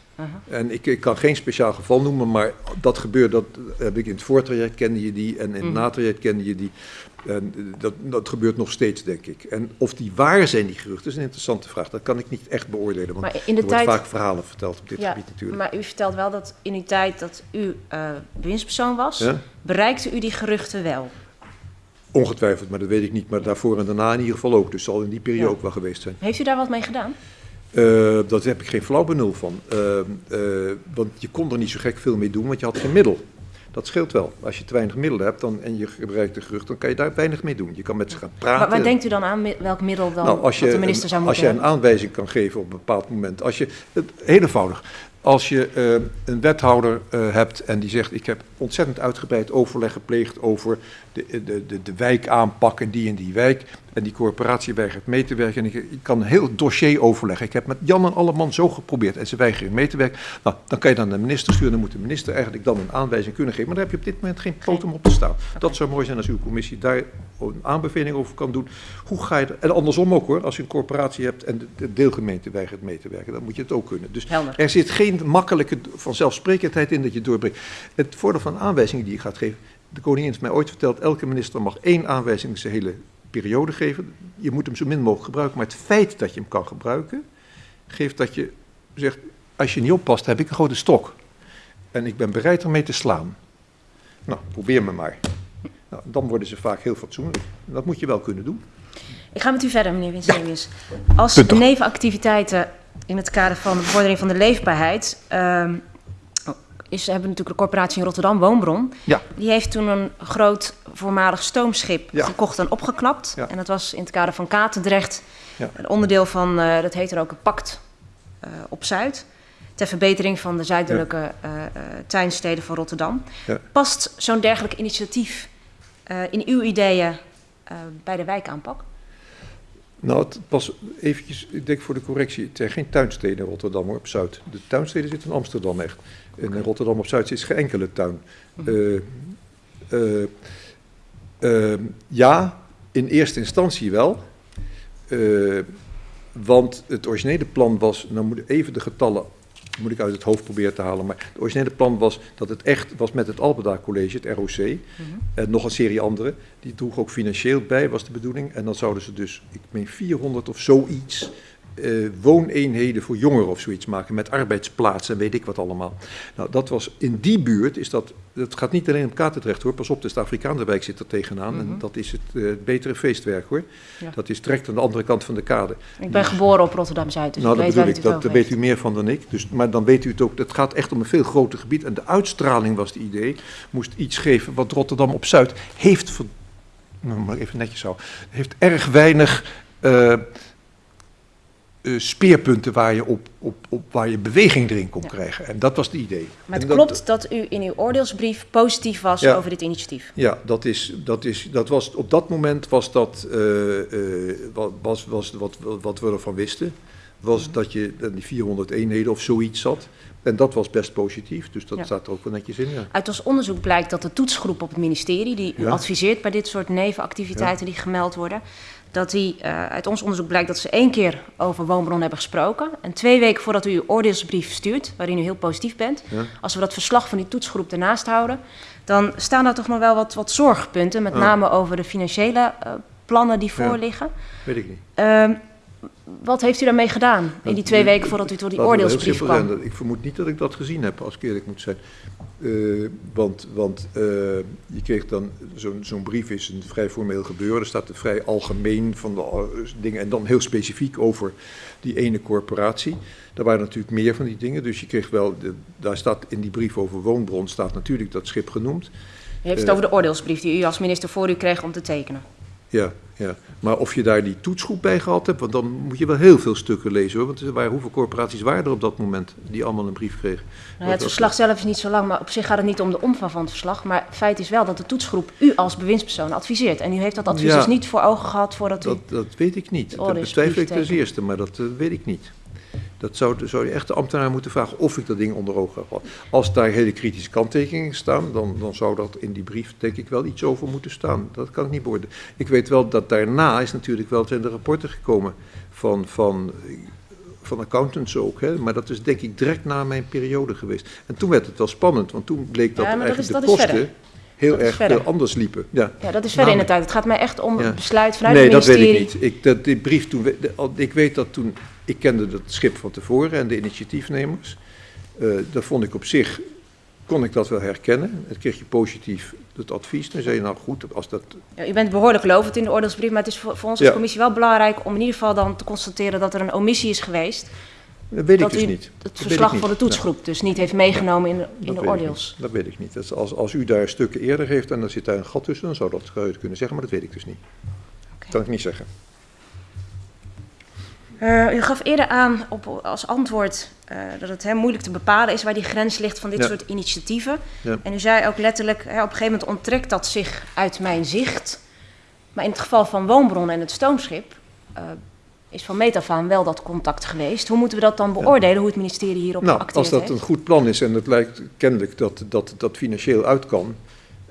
En ik, ik kan geen speciaal geval noemen, maar dat gebeurt, dat heb ik in het voortraject kende je die en in het natraject kende je die. En dat, dat gebeurt nog steeds, denk ik. En of die waar zijn, die geruchten, is een interessante vraag. Dat kan ik niet echt beoordelen, want Maar in de er wordt vaak verhalen verteld op dit Ja, gebied natuurlijk. maar u vertelt wel dat in uw tijd dat u bewindspersoon was, Ja? bereikte u die geruchten wel. Ongetwijfeld, maar dat weet ik niet. Maar daarvoor en daarna in ieder geval ook. Dus zal in die periode Ja. ook wel geweest zijn. Heeft u daar wat mee gedaan? Eh, dat heb ik geen flauw benul van. Eh, eh, want je kon er niet zo gek veel mee doen, want je had geen middel. Dat scheelt wel. Als je te weinig middelen hebt dan, en je gebruikt de gerucht, dan kan je daar weinig mee doen. Je kan met ze gaan praten. Waar, waar denkt u dan aan, welk middel dan nou, als je, de minister zou als moeten je een hebben? aanwijzing kan geven op een bepaald moment. Als je, het, heel eenvoudig. Als je eh, een wethouder eh, hebt en die zegt: Ik heb ontzettend uitgebreid overleg gepleegd over de, de, de, de wijk aanpakken, die en die wijk. En die corporatie weigert mee te werken. En ik, ik kan een heel dossier overleggen. Ik heb met Jan en Alleman zo geprobeerd en ze weigeren mee te werken. Nou, dan kan je dan naar de minister sturen. Dan moet de minister eigenlijk dan een aanwijzing kunnen geven. Maar daar heb je op dit moment geen poot om op te staan. Dat zou mooi zijn als uw commissie daar een aanbeveling over kan doen. Hoe ga je, en andersom ook hoor, als je een corporatie hebt en de, de deelgemeente weigert mee te werken, dan moet je het ook kunnen. Dus Helder. er zit geen makkelijke vanzelfsprekendheid in dat je doorbrengt. Het voordeel van aanwijzingen die je gaat geven, de koningin heeft mij ooit verteld, elke minister mag één aanwijzing zijn hele periode geven. Je moet hem zo min mogelijk gebruiken, maar het feit dat je hem kan gebruiken, geeft dat je zegt, als je niet oppast, heb ik een grote stok. En ik ben bereid ermee te slaan. Nou, probeer me maar. Nou, dan worden ze vaak heel fatsoenlijk. Dat moet je wel kunnen doen. Ik ga met u verder, meneer Winsemius. Als nevenactiviteiten in het kader van de bevordering van de leefbaarheid... ehm, is, hebben we natuurlijk de corporatie in Rotterdam, Woonbron. Ja. Die heeft toen een groot voormalig stoomschip Ja. gekocht en opgeklapt. Ja. En dat was in het kader van Katendrecht Ja. een onderdeel van, eh, dat heet er ook een pact eh, op Zuid. Ter verbetering van de zuidelijke eh, tuinsteden van Rotterdam. Ja. Past zo'n dergelijk initiatief in uw ideeën bij de wijkaanpak? Nou, het pas eventjes, ik denk voor de correctie, het zijn geen tuinsteden in Rotterdam hoor, op Zuid. De tuinsteden zitten in Amsterdam echt. En in Rotterdam op Zuid is geen enkele tuin. Eh, eh, eh, ja, in eerste instantie wel. Want het originele plan was, nou moet even de getallen moet ik uit het hoofd proberen te halen, maar het originele plan was dat het echt was met het Albeda College, het ROC, en nog een serie andere. Die droeg ook financieel bij, was de bedoeling. En dan zouden ze dus, ik meen 400 of zoiets, eh, wooneenheden voor jongeren of zoiets maken met arbeidsplaatsen en weet ik wat allemaal. Nou, dat was in die buurt, is dat, dat gaat niet alleen op Katendrecht hoor, pas op, dus de Afrikaanse wijk zit er tegenaan en dat is het eh, betere feestwerk hoor. Ja. Dat is direct aan de andere kant van de kade. Ik ben geboren op Rotterdam-Zuid, dus nou, ik dat weet bedoel waar ik, het dat, daar weet u meer van dan ik. Dus, maar dan weet u het ook, het gaat echt om een veel groter gebied. En de uitstraling was het idee, moest iets geven wat Rotterdam op Zuid heeft, nou, maar even netjes zo, heeft erg weinig eh, eh, speerpunten waar je, op, op, op, waar je beweging erin kon Ja. krijgen. En dat was het idee. Maar het dat- klopt dat u in uw oordeelsbrief positief was Ja. over dit initiatief. Ja, dat is, dat is, dat was, op dat moment was dat, eh, eh, wat, was, was wat, wat we ervan wisten, was dat je aan die 400 eenheden of zoiets zat. En dat was best positief, dus dat Ja. staat er ook wel netjes in. Ja. Uit ons onderzoek blijkt dat de toetsgroep op het ministerie, die u adviseert bij dit soort nevenactiviteiten die gemeld worden, dat die, eh, uit ons onderzoek blijkt dat ze één keer over woonbron hebben gesproken. En twee weken voordat u uw oordeelsbrief stuurt, waarin u heel positief bent, Ja. als we dat verslag van die toetsgroep ernaast houden, dan staan daar toch nog wel wat, wat zorgpunten, met Ja. name over de financiële eh, plannen die Ja. voorliggen. Weet ik niet. Ehm, wat heeft u daarmee gedaan in die Dat- twee weken voordat u tot die oordeelsbrief kwam? zijn. Ik vermoed niet dat ik dat gezien heb, als ik eerlijk moet zijn. Eh, want want eh, je kreeg dan, zo'n zo'n brief is een vrij formeel gebeuren. Er staat er vrij algemeen van de eh, dingen en dan heel specifiek over die ene corporatie. Daar waren natuurlijk meer van die dingen, dus je kreeg wel, de, daar staat in die brief over woonbron, staat natuurlijk dat schip genoemd. U heeft het over de oordeelsbrief die u als minister voor u kreeg om te tekenen. Ja, ja. Maar of je daar die toetsgroep bij gehad hebt, want dan moet je wel heel veel stukken lezen hoor. Want er waren, hoeveel corporaties waren er op dat moment die allemaal een brief kregen? Nou ja, het verslag zelf is niet zo lang, maar op zich gaat het niet om de omvang van het verslag. Maar feit is wel dat de toetsgroep u als bewindspersoon adviseert. En u heeft dat advies Ja. dus niet voor ogen gehad voordat u... Dat, dat weet ik niet. Dat betwijfel ik ten eerste, maar dat eh, weet ik niet. Dat zou, zou je echt de ambtenaar moeten vragen of ik dat ding onder ogen heb gehad. Als daar hele kritische kanttekeningen staan, dan, dan zou dat in die brief denk ik wel iets over moeten staan. Dat kan ik niet beoordelen. Ik weet wel dat daarna is natuurlijk wel zijn de rapporten gekomen van, van, van accountants ook. Hè? Maar dat is denk ik direct na mijn periode geweest. En toen werd het wel spannend, want toen bleek dat Ja, dat eigenlijk is- de dat kosten heel Dat erg verder. veel anders liepen. Ja. Ja, dat is verder in de tijd. Het gaat mij echt om het besluit vanuit nee, het dat ministerie. weet ik niet. Ik, dat, die brief toen, we- ik weet dat toen, ik kende dat schip van tevoren en de initiatiefnemers. Eh, dat vond ik op zich, kon ik dat wel herkennen. Dan kreeg je positief het advies. Dan zei je, nou goed, als dat... Ja, u bent behoorlijk lovend in de oordeelsbrief, maar het is voor, voor ons als Ja. commissie wel belangrijk om in ieder geval dan te constateren dat er een omissie is geweest. Dat weet dat ik dus u niet. het Dat verslag van de toetsgroep dus niet heeft meegenomen in de, in dat de weet ik oordeels. niet. Dat weet ik niet. Dat is als, als u daar stukken eerder heeft en er zit daar een gat tussen, dan zou dat het kunnen zeggen, maar dat weet ik dus niet. Oké. Kan ik niet zeggen. Eh, u gaf eerder aan op, als antwoord eh, dat het hè, moeilijk te bepalen is waar die grens ligt van dit Ja. soort initiatieven. Ja. En u zei ook letterlijk, hè, op een gegeven moment onttrekt dat zich uit mijn zicht. Maar in het geval van Woonbron en het stoomschip eh, is van meet af aan wel dat contact geweest. Hoe moeten we dat dan beoordelen, hoe het ministerie hierop Nou, geacteerd als dat heeft? een goed plan is en het lijkt kennelijk dat dat, dat financieel uit kan,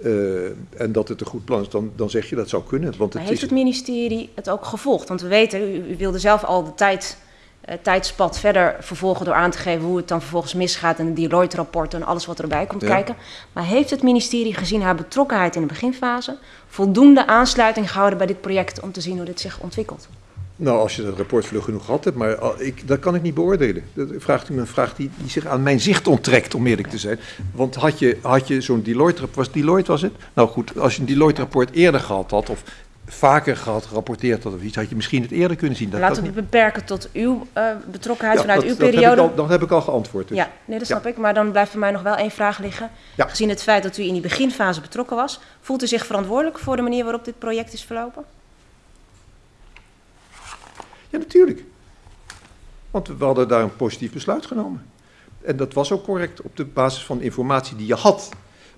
eh, en dat het een goed plan is, dan, dan zeg je dat zou kunnen. Want Maar het heeft is, het ministerie het ook gevolgd? Want we weten, u, u wilde zelf al de tijd, eh, tijdspad verder vervolgen door aan te geven hoe het dan vervolgens misgaat en de Deloitte-rapporten en alles wat erbij komt Ja. kijken. Maar heeft het ministerie gezien haar betrokkenheid in de beginfase voldoende aansluiting gehouden bij dit project om te zien hoe dit zich ontwikkelt? Nou, als je dat rapport vlug genoeg gehad hebt, maar al- ik, dat kan ik niet beoordelen. Dat vraagt u me een vraag die, die zich aan mijn zicht onttrekt, om eerlijk te zijn. Want had je, had je zo'n Deloitte-rapport, was Deloitte was het? Nou goed, als je een Deloitte-rapport eerder gehad had, of vaker gehad, gerapporteerd had of iets, had je misschien het eerder kunnen zien. Dat Laten we niet. het beperken tot uw eh, betrokkenheid Ja, vanuit dat- uw dat heb ik periode. al- Dat heb ik al geantwoord. dus. Ja, nee, dat snap ik. Maar dan blijft voor mij nog wel één vraag liggen. Ja. Gezien het feit dat u in die beginfase betrokken was, voelt u zich verantwoordelijk voor de manier waarop dit project is verlopen? Ja, natuurlijk. Want we hadden daar een positief besluit genomen. En dat was ook correct op de basis van de informatie die je had.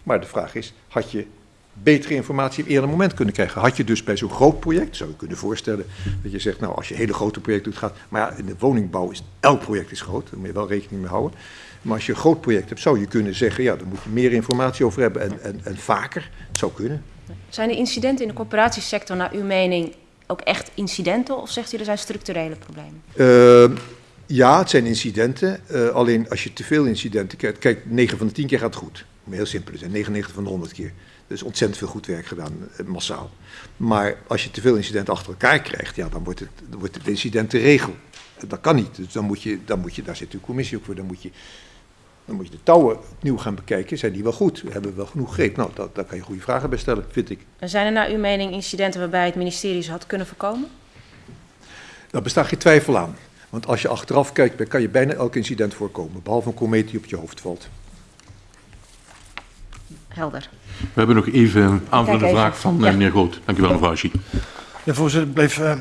Maar de vraag is, had je betere informatie op eerder moment kunnen krijgen. Had je dus bij zo'n groot project, zou je kunnen voorstellen, dat je zegt, nou als je hele grote projecten doet, gaat, maar ja, in de woningbouw is elk project is groot, daar moet je wel rekening mee houden. Maar als je een groot project hebt, zou je kunnen zeggen, ja, daar moet je meer informatie over hebben en, en, en vaker. Het zou kunnen. Zijn de incidenten in de corporatiesector naar uw mening ook echt incidenten of zegt u er zijn structurele problemen? Uh, ja, het zijn incidenten. Uh, alleen als je te veel incidenten krijgt, kijk, 9 van de 10 keer gaat het goed. Heel simpel zijn, 99 van de 100 keer. Dus ontzettend veel goed werk gedaan, uh, massaal. Maar als je te veel incidenten achter elkaar krijgt, ja, dan wordt het, wordt het incident de regel. Dat kan niet. Dus dan moet je, dan moet je, daar zit de commissie ook voor, dan moet je dan moet je de touwen opnieuw gaan bekijken. Zijn die wel goed? Hebben we wel genoeg greep? Nou, dat, daar kan je goede vragen bij stellen, vind ik. En zijn er naar uw mening incidenten waarbij het ministerie ze had kunnen voorkomen? Daar bestaat geen twijfel aan. Want als je achteraf kijkt, kan je bijna elk incident voorkomen. Behalve een komeet die op je hoofd valt. Helder. We hebben nog even een aanvullende vraag van ja. meneer Groot. Dank u wel, mevrouw Ashi. Ja, voorzitter, ik bleef, uh,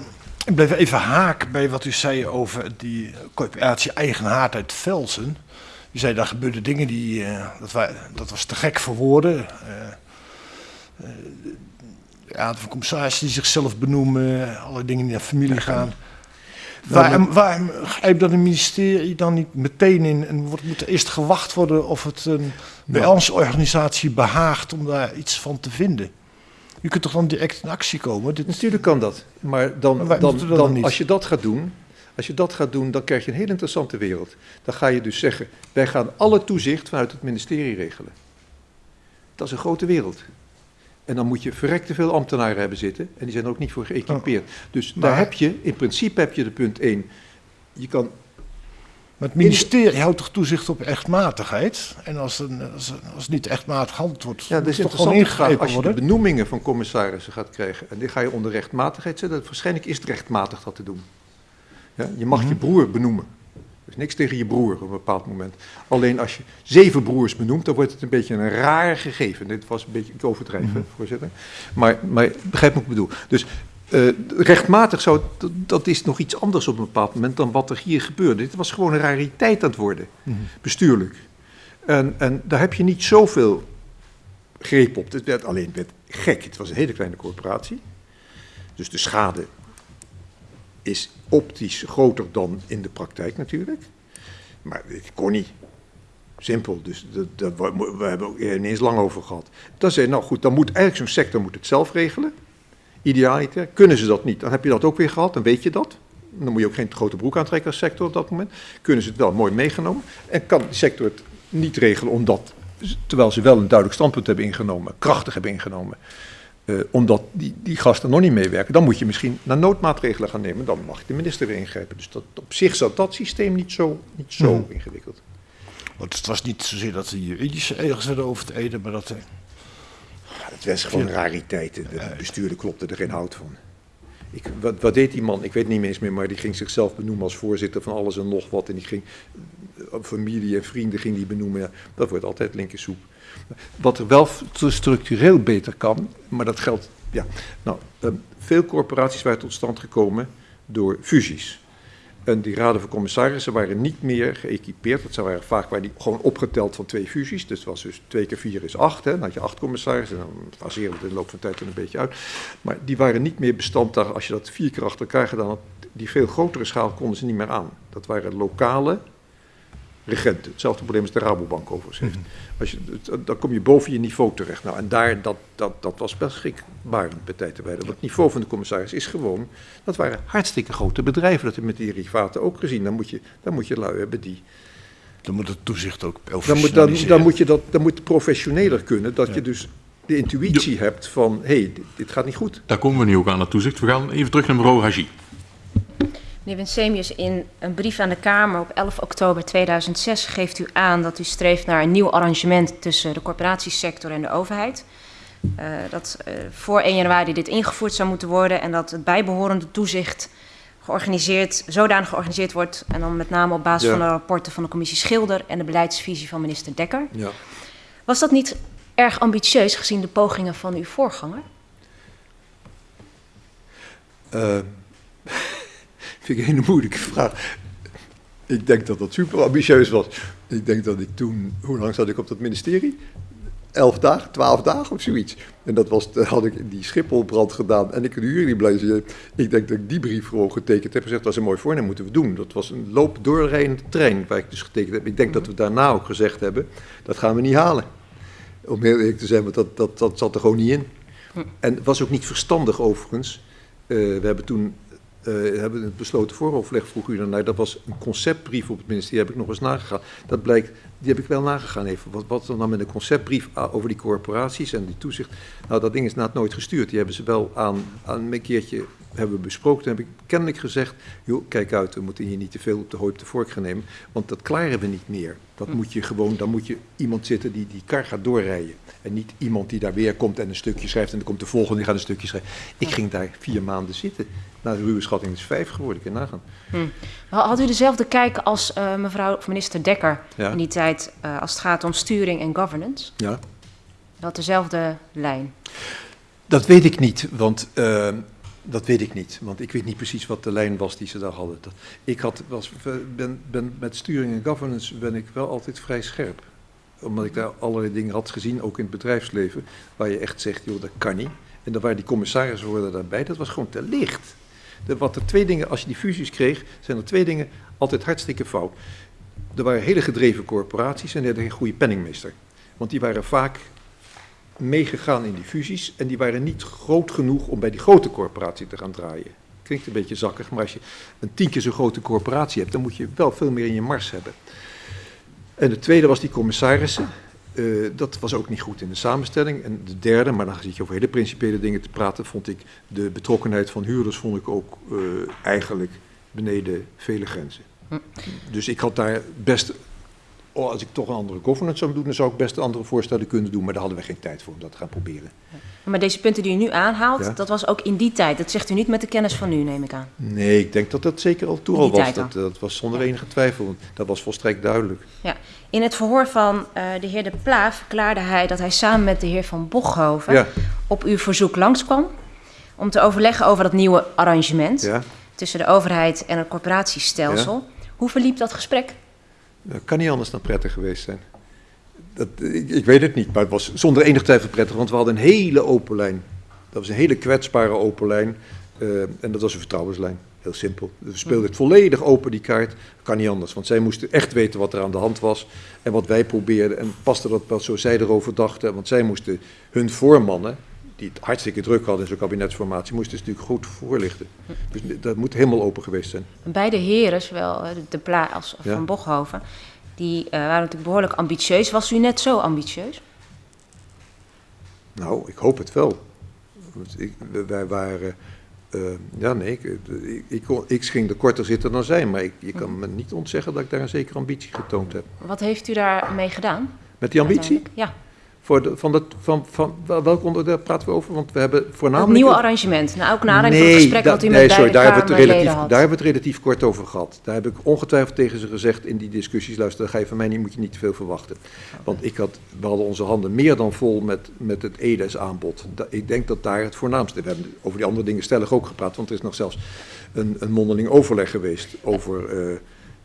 ik bleef even haak bij wat u zei over die coöperatie Eigenhaard uit Velsen. U zei, daar gebeurden dingen die, uh, dat, wa dat, was te gek voor woorden. Uh, ja, de commissarissen die zichzelf benoemen, alle dingen die naar familie gaan. Waarom, waarom grijpt dan het ministerie dan niet meteen in en wordt, moet er eerst gewacht worden of het een organisatie behaagt om daar iets van te vinden? U kunt toch dan direct in actie komen? Dit... Natuurlijk kan dat, maar dan, maar dan, dan, dan als je dat gaat doen, als je dat gaat doen, dan krijg je een heel interessante wereld. Dan ga je dus zeggen, wij gaan alle toezicht vanuit het ministerie regelen. Dat is een grote wereld. En dan moet je verrekte veel ambtenaren hebben zitten. En die zijn er ook niet voor geëquipeerd. Oh. Dus maar, daar heb je, in principe heb je de punt 1. Je kan... Maar het ministerie houdt toch toezicht op echtmatigheid? En als, een, als, als niet echtmatig handeld wordt, ja, dat is toch gewoon ingegrepen Als je de benoemingen van commissarissen gaat krijgen, en die ga je onder rechtmatigheid zetten, waarschijnlijk is het rechtmatig dat te doen. Ja, je mag mm -hmm. je broer benoemen. Er is niks tegen je broer op een bepaald moment. Alleen als je zeven broers benoemt, dan wordt het een beetje een raar gegeven. Dit was een beetje, ik overdrijf, mm -hmm. voorzitter. Maar, maar begrijp wat ik bedoel. Dus uh, rechtmatig zou, dat, dat, is nog iets anders op een bepaald moment dan wat er hier gebeurde. Dit was gewoon een rariteit aan het worden, mm -hmm. bestuurlijk. En, en daar heb je niet zoveel greep op. Het werd alleen werd gek. Het was een hele kleine corporatie. Dus de schade is optisch groter dan in de praktijk natuurlijk. Maar het kon niet. Simpel, dus dat, dat, we hebben ook ineens lang over gehad. Dan zei nou goed, dan moet eigenlijk zo'n sector moet het zelf regelen. Idealiter. Kunnen ze dat niet, dan heb je dat ook weer gehad, dan weet je dat. Dan moet je ook geen grote broek aantrekken als sector op dat moment. Kunnen ze het wel mooi meegenomen. En kan de sector het niet regelen omdat, terwijl ze wel een duidelijk standpunt hebben ingenomen, krachtig hebben ingenomen, uh, omdat die, die gasten nog niet meewerken, dan moet je misschien naar noodmaatregelen gaan nemen. Dan mag de minister weer ingrijpen. Dus dat, op zich zat dat systeem niet zo, niet zo hmm. ingewikkeld. Want het was niet zozeer dat de juridische werden over te eden, maar dat... Uh, het was gewoon rariteiten. De bestuurder klopte er geen hout van. Ik, wat, wat, deed die man? Ik weet niet eens meer, maar die ging zichzelf benoemen als voorzitter van alles en nog wat. En die ging eh, familie en vrienden ging die benoemen. Ja, dat wordt altijd linkersoep. Wat er wel structureel beter kan, maar dat geldt. Ja, nou, um, veel corporaties waren tot stand gekomen door fusies. En die raden van commissarissen waren niet meer geëquipeerd. Dat waren vaak waren die gewoon opgeteld van twee fusies. Dus was dus twee keer vier is acht. Hè. Dan had je acht commissarissen. Dan faseren we het in de loop van tijd een beetje uit. Maar die waren niet meer bestand als je dat vier keer achter elkaar gedaan had. Die veel grotere schaal konden ze niet meer aan. Dat waren lokale regenten. Hetzelfde probleem als de Rabobank overigens heeft. Mm -hmm. Als je, dan kom je boven je niveau terecht. Nou, en daar, dat, dat, dat was best schrikbarend bij tijd te wijden. Want het niveau van de commissaris is gewoon, dat waren hartstikke grote bedrijven. Dat hebben we met die derivaten ook gezien. Dan moet je, dan moet je lui hebben die... Dan moet het toezicht ook dan moet, dan, dan moet je dat, dan moet professioneler kunnen. Dat ja. je dus de intuïtie ja. hebt van, hé, hey, dit, dit, gaat niet goed. Daar komen we nu ook aan, het toezicht. We gaan even terug naar mevrouw Haji. Meneer Winsemius, in een brief aan de Kamer op 11 oktober 2006 geeft u aan dat u streeft naar een nieuw arrangement tussen de corporatiesector en de overheid. Uh, dat uh, voor 1 januari dit ingevoerd zou moeten worden en dat het bijbehorende toezicht georganiseerd, zodanig georganiseerd wordt en dan met name op basis ja. van de rapporten van de commissie Schilder en de beleidsvisie van minister Dekker. Ja. Was dat niet erg ambitieus gezien de pogingen van uw voorganger? Uh, *laughs* vind ik een hele moeilijke vraag. Ik denk dat dat super ambitieus was. Ik denk dat ik toen, hoe lang zat ik op dat ministerie? elf dagen, twaalf dagen of zoiets. En dat was, had ik die Schipholbrand gedaan en ik kan jullie blij zijn. Ik denk dat ik die brief gewoon getekend heb en gezegd, dat is een mooi voornemen, moeten we doen. Dat was een loop doorrijdende trein waar ik dus getekend heb. Ik denk dat we daarna ook gezegd hebben, dat gaan we niet halen. Om heel eerlijk te zijn, want dat, dat, dat zat er gewoon niet in. En het was ook niet verstandig overigens. Eh, we hebben toen eh, hebben het besloten vooroverleg, vroeg u daarnaar. Dat was een conceptbrief op het ministerie, heb ik nog eens nagegaan. Dat blijkt, die heb ik wel nagegaan even. Wat, wat dan met een conceptbrief over die corporaties en die toezicht. Nou, dat ding is na het nooit gestuurd. Die hebben ze wel aan, aan een keertje hebben we besproken. Toen heb ik kennelijk gezegd, joh, kijk uit, we moeten hier niet te veel op de hooi op de vork gaan nemen. Want dat klaren we niet meer. Dat moet je gewoon, dan moet je iemand zitten die die kar gaat doorrijden. En niet iemand die daar weer komt en een stukje schrijft en dan komt de volgende die gaat een stukje schrijven. Ik ging daar vier maanden zitten. Nou, de ruwe schatting is vijf geworden, ik kan nagaan. Hm. Had u dezelfde kijk als uh, mevrouw of minister Dekker Ja. in die tijd uh, als het gaat om sturing en governance? Ja. Dat dezelfde lijn? Dat weet ik niet, want uh, dat weet ik niet. Want ik weet niet precies wat de lijn was die ze daar hadden. Dat, ik had, was, ben, ben, met sturing en governance ben ik wel altijd vrij scherp. Omdat ik daar allerlei dingen had gezien, ook in het bedrijfsleven, waar je echt zegt, joh, dat kan niet. En dan waren die commissarissen worden daarbij, dat was gewoon te licht. Wat er twee dingen, als je die fusies kreeg, zijn er twee dingen altijd hartstikke fout. Er waren hele gedreven corporaties en die hadden geen goede penningmeester. Want die waren vaak meegegaan in die fusies en die waren niet groot genoeg om bij die grote corporatie te gaan draaien. Klinkt een beetje zakkig, maar als je een tien keer zo'n grote corporatie hebt, dan moet je wel veel meer in je mars hebben. En de tweede was die commissarissen. Uh, dat was ook niet goed in de samenstelling. En de derde, maar dan zit je over hele principiële dingen te praten, vond ik de betrokkenheid van huurders vond ik ook uh, eigenlijk beneden vele grenzen. Hm. Dus ik had daar best, oh, als ik toch een andere governance zou doen, dan zou ik best andere voorstellen kunnen doen, maar daar hadden we geen tijd voor om dat te gaan proberen. Maar deze punten die u nu aanhaalt, ja? dat was ook in die tijd. Dat zegt u niet met de kennis van nu, neem ik aan. Nee, ik denk dat dat zeker al toen al was. Dat, dat, was zonder ja. enige twijfel. Dat was volstrekt duidelijk. Ja. In het verhoor van uh, de heer De Pla verklaarde hij dat hij samen met de heer Van Bochhoven ja. op uw verzoek langskwam om te overleggen over dat nieuwe arrangement tussen de overheid en het corporatiestelsel. Hoe verliep dat gesprek? Dat kan niet anders dan prettig geweest zijn. Dat, ik, ik, weet het niet, maar het was zonder enig twijfel prettig, want we hadden een hele open lijn. Dat was een hele kwetsbare open lijn uh, en dat was een vertrouwenslijn. Heel simpel. We speelden het volledig open, die kaart. Kan niet anders, want zij moesten echt weten wat er aan de hand was en wat wij probeerden. En paste dat wel zo zij erover dachten, want zij moesten hun voormannen, die het hartstikke druk hadden in zo'n kabinetsformatie, moesten ze natuurlijk goed voorlichten. Dus dat moet helemaal open geweest zijn. Beide heren, zowel De Pla als Van ja. Bochhoven, die uh, waren natuurlijk behoorlijk ambitieus. Was u net zo ambitieus? Nou, ik hoop het wel. Ik, wij waren. Uh, ja, nee, ik, ik, ik, ik, ging er korter zitten dan zij, maar ik, je kan me niet ontzeggen dat ik daar een zekere ambitie getoond heb. Wat heeft u daarmee gedaan? Met die ambitie? Ja. Voor de, van dat, van, van, welk onderwerp praten we over? Want we hebben voornamelijk... Het nieuwe arrangement. Nou, ook na nee, van het gesprek dat u nee, met sorry, daar hebben, we het relatief, had. daar hebben we het relatief kort over gehad. Daar heb ik ongetwijfeld tegen ze gezegd in die discussies... luister, dat ga je van mij niet, moet je niet te veel verwachten. Want ik had, we hadden onze handen meer dan vol met, met het EDES-aanbod. Ik denk dat daar het voornaamste... We hebben over die andere dingen stellig ook gepraat... want er is nog zelfs een, een mondeling overleg geweest... over uh,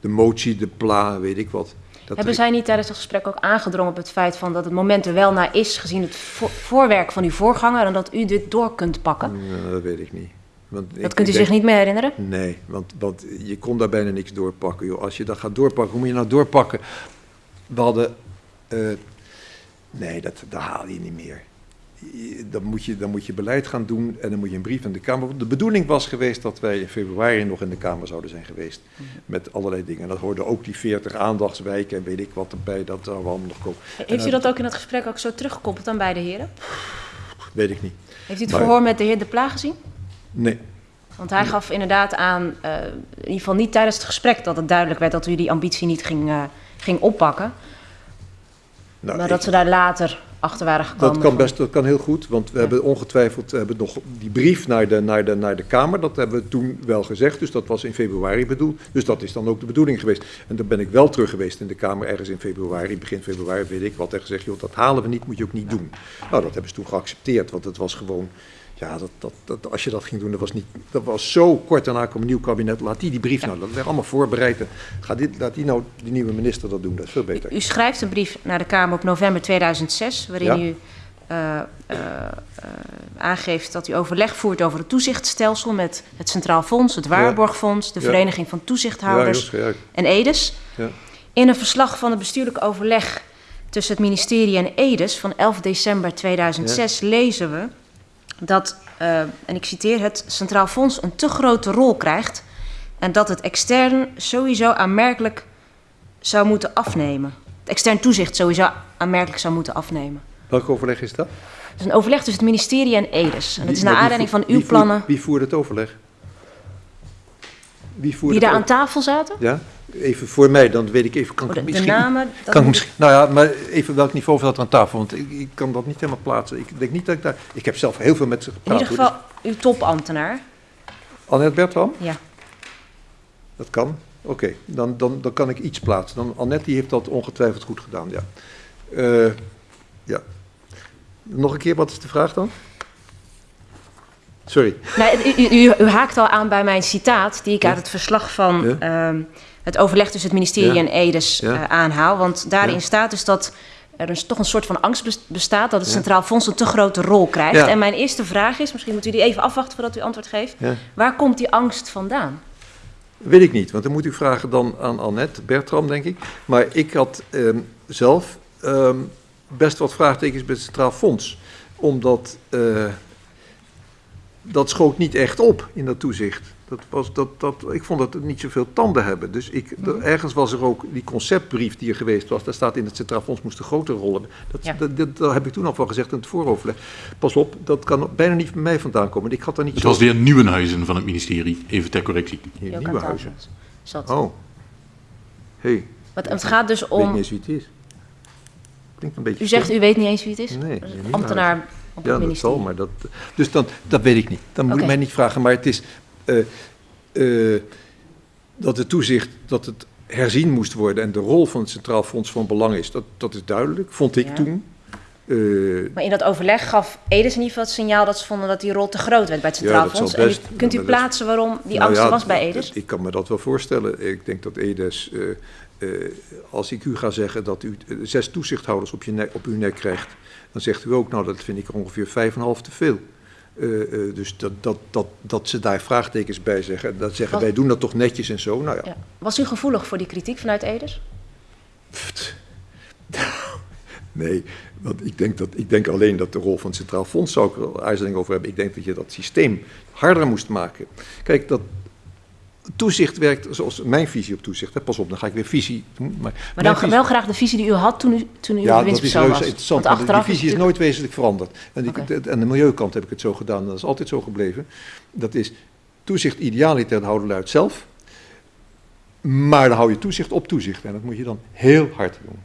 de motie, de pla, weet ik wat... Hebben zij niet tijdens het gesprek ook aangedrongen op het feit van dat het moment er wel naar is, gezien het vo voorwerk van uw voorganger, en dat u dit door kunt pakken? Nou, dat weet ik niet. Want dat ik, kunt u zich niet meer herinneren? Nee, want, want je kon daar bijna niks doorpakken. Joh. Als je dat gaat doorpakken, hoe moet je nou doorpakken? We hadden. Uh, nee, dat, dat haal je niet meer. Dan moet, je, dan moet je beleid gaan doen en dan moet je een brief aan de Kamer. De bedoeling was geweest dat wij in februari nog in de Kamer zouden zijn geweest. Met allerlei dingen. En dat hoorde ook die 40 aandachtswijken en weet ik wat erbij. Dat zou allemaal nog komen. Heeft u dat ook in het gesprek ook zo teruggekoppeld aan beide heren? Weet ik niet. Heeft u het maar, verhoor met de heer De Pla gezien? Nee. Want hij gaf inderdaad aan, uh, in ieder geval niet tijdens het gesprek, dat het duidelijk werd dat u die ambitie niet ging, uh, ging oppakken. Nou, maar dat ik, ze daar later achter waren gekomen. Dat kan best, dat kan heel goed, want we ja. hebben ongetwijfeld hebben nog die brief naar de, naar, de, naar de Kamer, dat hebben we toen wel gezegd, dus dat was in februari bedoeld. Dus dat is dan ook de bedoeling geweest. En dan ben ik wel terug geweest in de Kamer ergens in februari, begin februari weet ik wat, en gezegd, joh, dat halen we niet, moet je ook niet doen. Nou, dat hebben ze toen geaccepteerd, want het was gewoon, Ja, dat, dat, dat, als je dat ging doen, dat was, niet, dat was zo kort daarna kwam een nieuw kabinet. Laat die die brief nou, dat werd allemaal voorbereid. Ga dit, laat die nou, die nieuwe minister dat doen, dat is veel beter. U schrijft een brief naar de Kamer op november 2006, waarin Ja. u eh, eh, eh, aangeeft dat u overleg voert over het toezichtstelsel met het Centraal Fonds, het Waarborgfonds, de Ja. Vereniging van Ja, Toezichthouders scherp. en EDES. Ja. In een verslag van het bestuurlijk overleg tussen het ministerie en EDES van 11 december 2006 lezen we dat, eh, en ik citeer, het Centraal Fonds een te grote rol krijgt en dat het extern sowieso aanmerkelijk zou moeten afnemen. Het extern toezicht sowieso aanmerkelijk zou moeten afnemen. Welk overleg is dat? Het is een overleg tussen het ministerie en EDES. En dat is naar aanleiding voert- van uw wie voert- plannen Wie voerde het overleg? Wie die daar aan tafel zaten. Ja, even voor mij, dan weet ik even. Kan Oh, ik de, de misschien, namen. dat kan ik misschien, nou ja, maar even welk niveau zat er aan tafel? Want ik, ik kan dat niet helemaal plaatsen. Ik denk niet dat ik daar. Ik heb zelf heel veel met ze in gepraat. ieder hoor, geval uw topambtenaar. Annette Bertram? Ja. Dat kan. Oké, dan, dan, dan kan ik iets plaatsen. Dan, Annette die heeft dat ongetwijfeld goed gedaan, ja. Eh, ja. Nog een keer, wat is de vraag dan? Sorry. Nee, u, u, u haakt al aan bij mijn citaat, die ik uit het verslag van Ja. ehm, het overleg tussen het ministerie Ja. en EDES Ja. eh, aanhaal. Want daarin Ja. staat dus dat er toch een soort van angst bes- bestaat dat het. Centraal Fonds een te grote rol krijgt. En mijn eerste vraag is, misschien moet u die even afwachten voordat u antwoord geeft. Waar komt die angst vandaan? Weet ik niet, want dan moet u vragen dan aan Annette Bertram, denk ik. Maar ik had ehm, zelf ehm, best wat vraagtekens bij het Centraal Fonds. Omdat eh, dat schoot niet echt op in dat toezicht. Dat was, dat, dat, ik vond dat het niet zoveel tanden hebben. Dus ik, er- ergens was er ook die conceptbrief die er geweest was. Daar staat in het Centraal Fonds moest een grotere rol hebben. Dat, Ja. dat, dat, heb ik toen al van gezegd in het vooroverleg. Pas op, dat kan bijna niet bij mij vandaan komen. Ik had daar niet Het zo... was de heer Nieuwenhuizen van het ministerie, even ter correctie. Hier, Die ook aan nieuwe tafel huizen. zat. Oh. hey, Want het gaat dus ik weet niet om. eens wie het is. Klinkt een beetje... U zegt u weet niet eens wie het is? Nee, ambtenaar op Ja, het dat ministerie. zal, maar dat... Dus dan, dat weet ik niet. Dan moet u mij niet vragen, maar het is... eh, eh, dat het toezicht, dat het herzien moest worden en de rol van het Centraal Fonds van Belang is, dat, dat is duidelijk, vond ik Ja. toen. Eh, Maar in dat overleg gaf Edes in ieder geval het signaal dat ze vonden dat die rol te groot werd bij het Centraal Fonds. En kunt u dat plaatsen waarom die nou angst ja, was bij Edes? Ik kan me dat wel voorstellen. Ik denk dat Edes, als ik u ga zeggen dat u zes toezichthouders op, je nek, op uw nek krijgt, dan zegt u ook, nou dat vind ik er ongeveer vijf en half te veel. Eh, eh, dus dat, dat, dat, dat ze daar vraagtekens bij zeggen. Dat zeggen, wij doen dat toch netjes en zo. Nou ja, Ja. Was u gevoelig voor die kritiek vanuit? Pft. *laughs* Nee, want ik denk, dat, ik denk alleen dat de rol van het Centraal Fonds, zou ik er aarzeling over hebben. Ik denk dat je dat systeem harder moest maken. Kijk, dat toezicht werkt zoals mijn visie op toezicht. Hè. Pas op, dan ga ik weer visie. Maar, Maar dan visie- wel graag de visie die u had toen u, toen u ja, dat is was. interessant. Want want die visie is nooit wezenlijk veranderd. En Oké. de- aan de milieukant heb ik het zo gedaan. Dat is altijd zo gebleven. Dat is toezicht idealiter houden luid zelf. Maar dan hou je toezicht op toezicht. En dat moet je dan heel hard doen.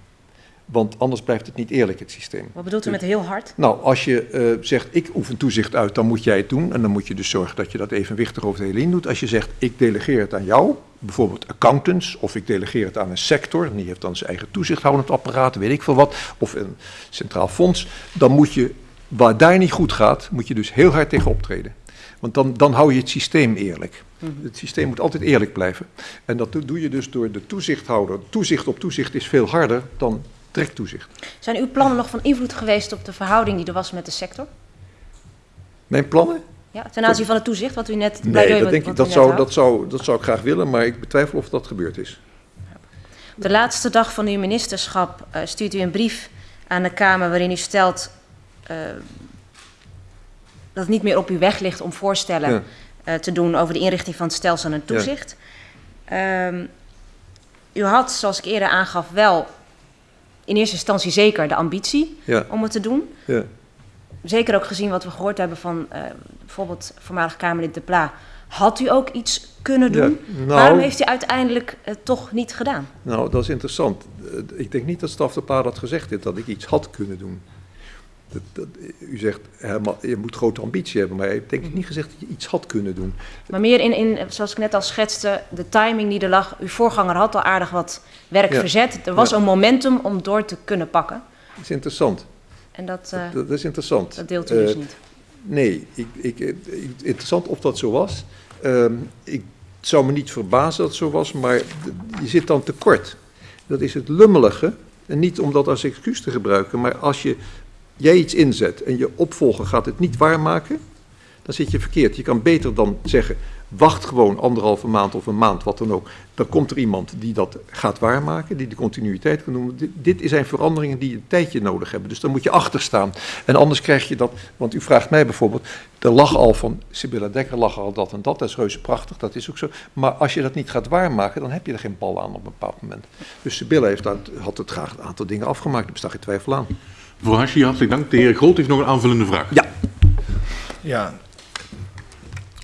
Want anders blijft het niet eerlijk, het systeem. Wat bedoelt u met heel hard? Nou, als je eh, zegt, ik oefen toezicht uit, dan moet jij het doen. En dan moet je dus zorgen dat je dat evenwichtig over de hele linie doet. Als je zegt, ik delegeer het aan jou, bijvoorbeeld accountants, of ik delegeer het aan een sector, en die heeft dan zijn eigen toezichthoudend apparaat, weet ik veel wat, of een centraal fonds, dan moet je, waar daar niet goed gaat, moet je dus heel hard tegen optreden. Want dan, dan hou je het systeem eerlijk. Het systeem moet altijd eerlijk blijven. En dat doe je dus door de toezichthouder. Toezicht op toezicht is veel harder dan trektoezicht. Zijn uw plannen nog van invloed geweest op de verhouding die er was met de sector? Mijn plannen? Ja, ten aanzien van het toezicht, wat u net... Nee, dat, denk ik, dat, zou, dat, zou, dat zou ik graag willen, maar ik betwijfel of dat gebeurd is. Op de laatste dag van uw ministerschap eh, stuurt u een brief aan de Kamer waarin u stelt eh, dat het niet meer op uw weg ligt om voorstellen Ja. eh, te doen over de inrichting van het stelsel en toezicht. Ehm, u had, zoals ik eerder aangaf, wel in eerste instantie zeker de ambitie Ja, om het te doen. ja. Zeker ook gezien wat we gehoord hebben van eh, bijvoorbeeld voormalig Kamerlid De Pla. Had u ook iets kunnen Ja, doen? nou- Waarom heeft u uiteindelijk het toch niet gedaan? Nou, dat is interessant. Eh, Ik denk niet dat Staf de Paar had gezegd dit, dat ik iets had kunnen doen. Dat, dat, u zegt, Herman, je moet grote ambitie hebben, maar heeft denk ik niet gezegd dat je iets had kunnen doen. Maar meer in, in, zoals ik net al schetste, de timing die er lag. Uw voorganger had al aardig wat werk Ja. verzet. Er was Ja. een momentum om door te kunnen pakken. Dat is interessant. En dat, eh, Dat, dat is interessant. dat deelt u dus Eh, niet. Nee, ik, ik, ik- interessant of dat zo was. Ehm, ik zou me niet verbazen dat het zo was, maar je zit dan tekort. Dat is het lummelige. En niet om dat als excuus te gebruiken, maar als je, jij iets inzet en je opvolger gaat het niet waarmaken, dan zit je verkeerd. Je kan beter dan zeggen, wacht gewoon anderhalve maand of een maand, wat dan ook. Dan komt er iemand die dat gaat waarmaken, die de continuïteit kan noemen. Dit, zijn veranderingen die een tijdje nodig hebben, dus dan moet je achter staan. En anders krijg je dat, want u vraagt mij bijvoorbeeld, er lag al van, Sibylla Dekker lag al dat en dat, dat is reuze prachtig, dat is ook zo. Maar als je dat niet gaat waarmaken, dan heb je er geen bal aan op een bepaald moment. Dus Sibylla heeft, had het graag een aantal dingen afgemaakt, daar bestaat geen twijfel aan. Mevrouw Hashi, hartelijk dank. De heer Groot heeft nog een aanvullende vraag. Ja. Ja.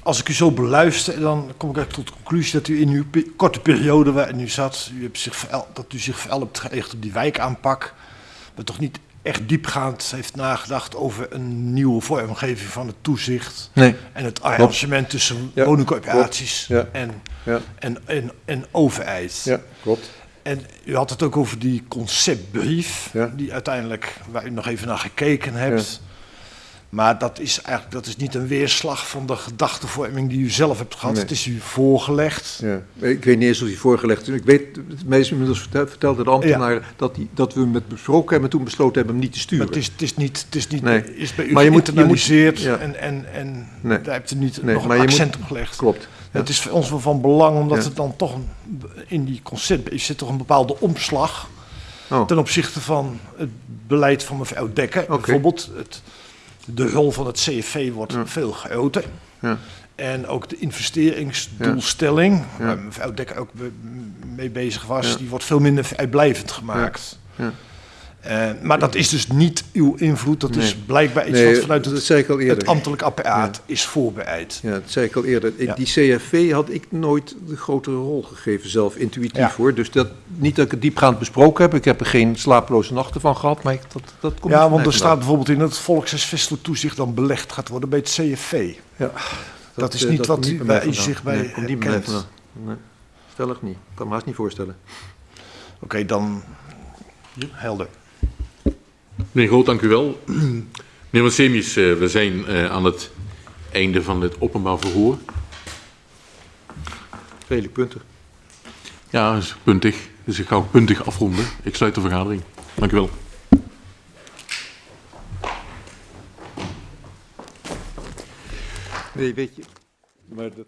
Als ik u zo beluister, dan kom ik eigenlijk tot de conclusie dat u in uw korte periode waarin u zat, u hebt zich dat u zich hebt gericht op die wijkaanpak, maar toch niet echt diepgaand heeft nagedacht over een nieuwe vormgeving van het toezicht Nee. en het arrangement tussen Ja, woningcorporaties. Ja. En, Ja, en, en, en overheid. ja, klopt. En u had het ook over die conceptbrief, Ja. die uiteindelijk, waar u nog even naar gekeken hebt. Maar dat is eigenlijk dat is niet een weerslag van de gedachtevorming die u zelf hebt gehad. Nee. Het is u voorgelegd. Ja, ik weet niet eens of hij voorgelegd is. Ik weet, mij is inmiddels verteld, vertelde de ambtenaar dat, die, dat we hem met besproken hebben en toen besloten hebben hem niet te Maar sturen. het is, het is niet, het is niet Nee. is bij u Maar je moet- je moet- geïnternaliseerd ja. en, en, en Nee. daar hebt u niet Nee, nog een accent op gelegd. Klopt. Het is voor ons wel van belang, omdat het dan toch in die conceptbrief zit toch een bepaalde omslag Oh, ten opzichte van het beleid van mevrouw Dekker. Bijvoorbeeld, het, de rol van het CFV wordt Ja. veel groter. ja. En ook de investeringsdoelstelling, Ja. waar mevrouw Dekker ook mee bezig was, die wordt veel minder vrijblijvend gemaakt. Eh, maar dat is dus niet uw invloed, dat is blijkbaar iets Nee, wat vanuit het, eerder. het ambtelijk apparaat is voorbereid. Ja, dat zei ik al eerder. Ja. Die CFV had ik nooit de grotere rol gegeven, zelf intuïtief Ja. hoor. Dus dat, niet dat ik het diepgaand besproken heb. Ik heb er geen slapeloze nachten van gehad, maar ik, dat, dat komt Ja, want er staat bijvoorbeeld in dat het volkshuisvestelijk toezicht dan belegd gaat worden bij het CFV. Ja, Dat is eh, niet wat u- bij zich bij Nee, komt niet bij. Nee, stellig niet. Ik kan me haast niet voorstellen. Oké, dan helder. Meneer Groot, dank u wel. Meneer Wassemius, eh, we zijn eh, aan het einde van het openbaar verhoor. Vele punten. Ja, dat is puntig. Dus ik ga ook puntig afronden. Ik sluit de vergadering. Dank u wel. Nee, weet je. Maar dat...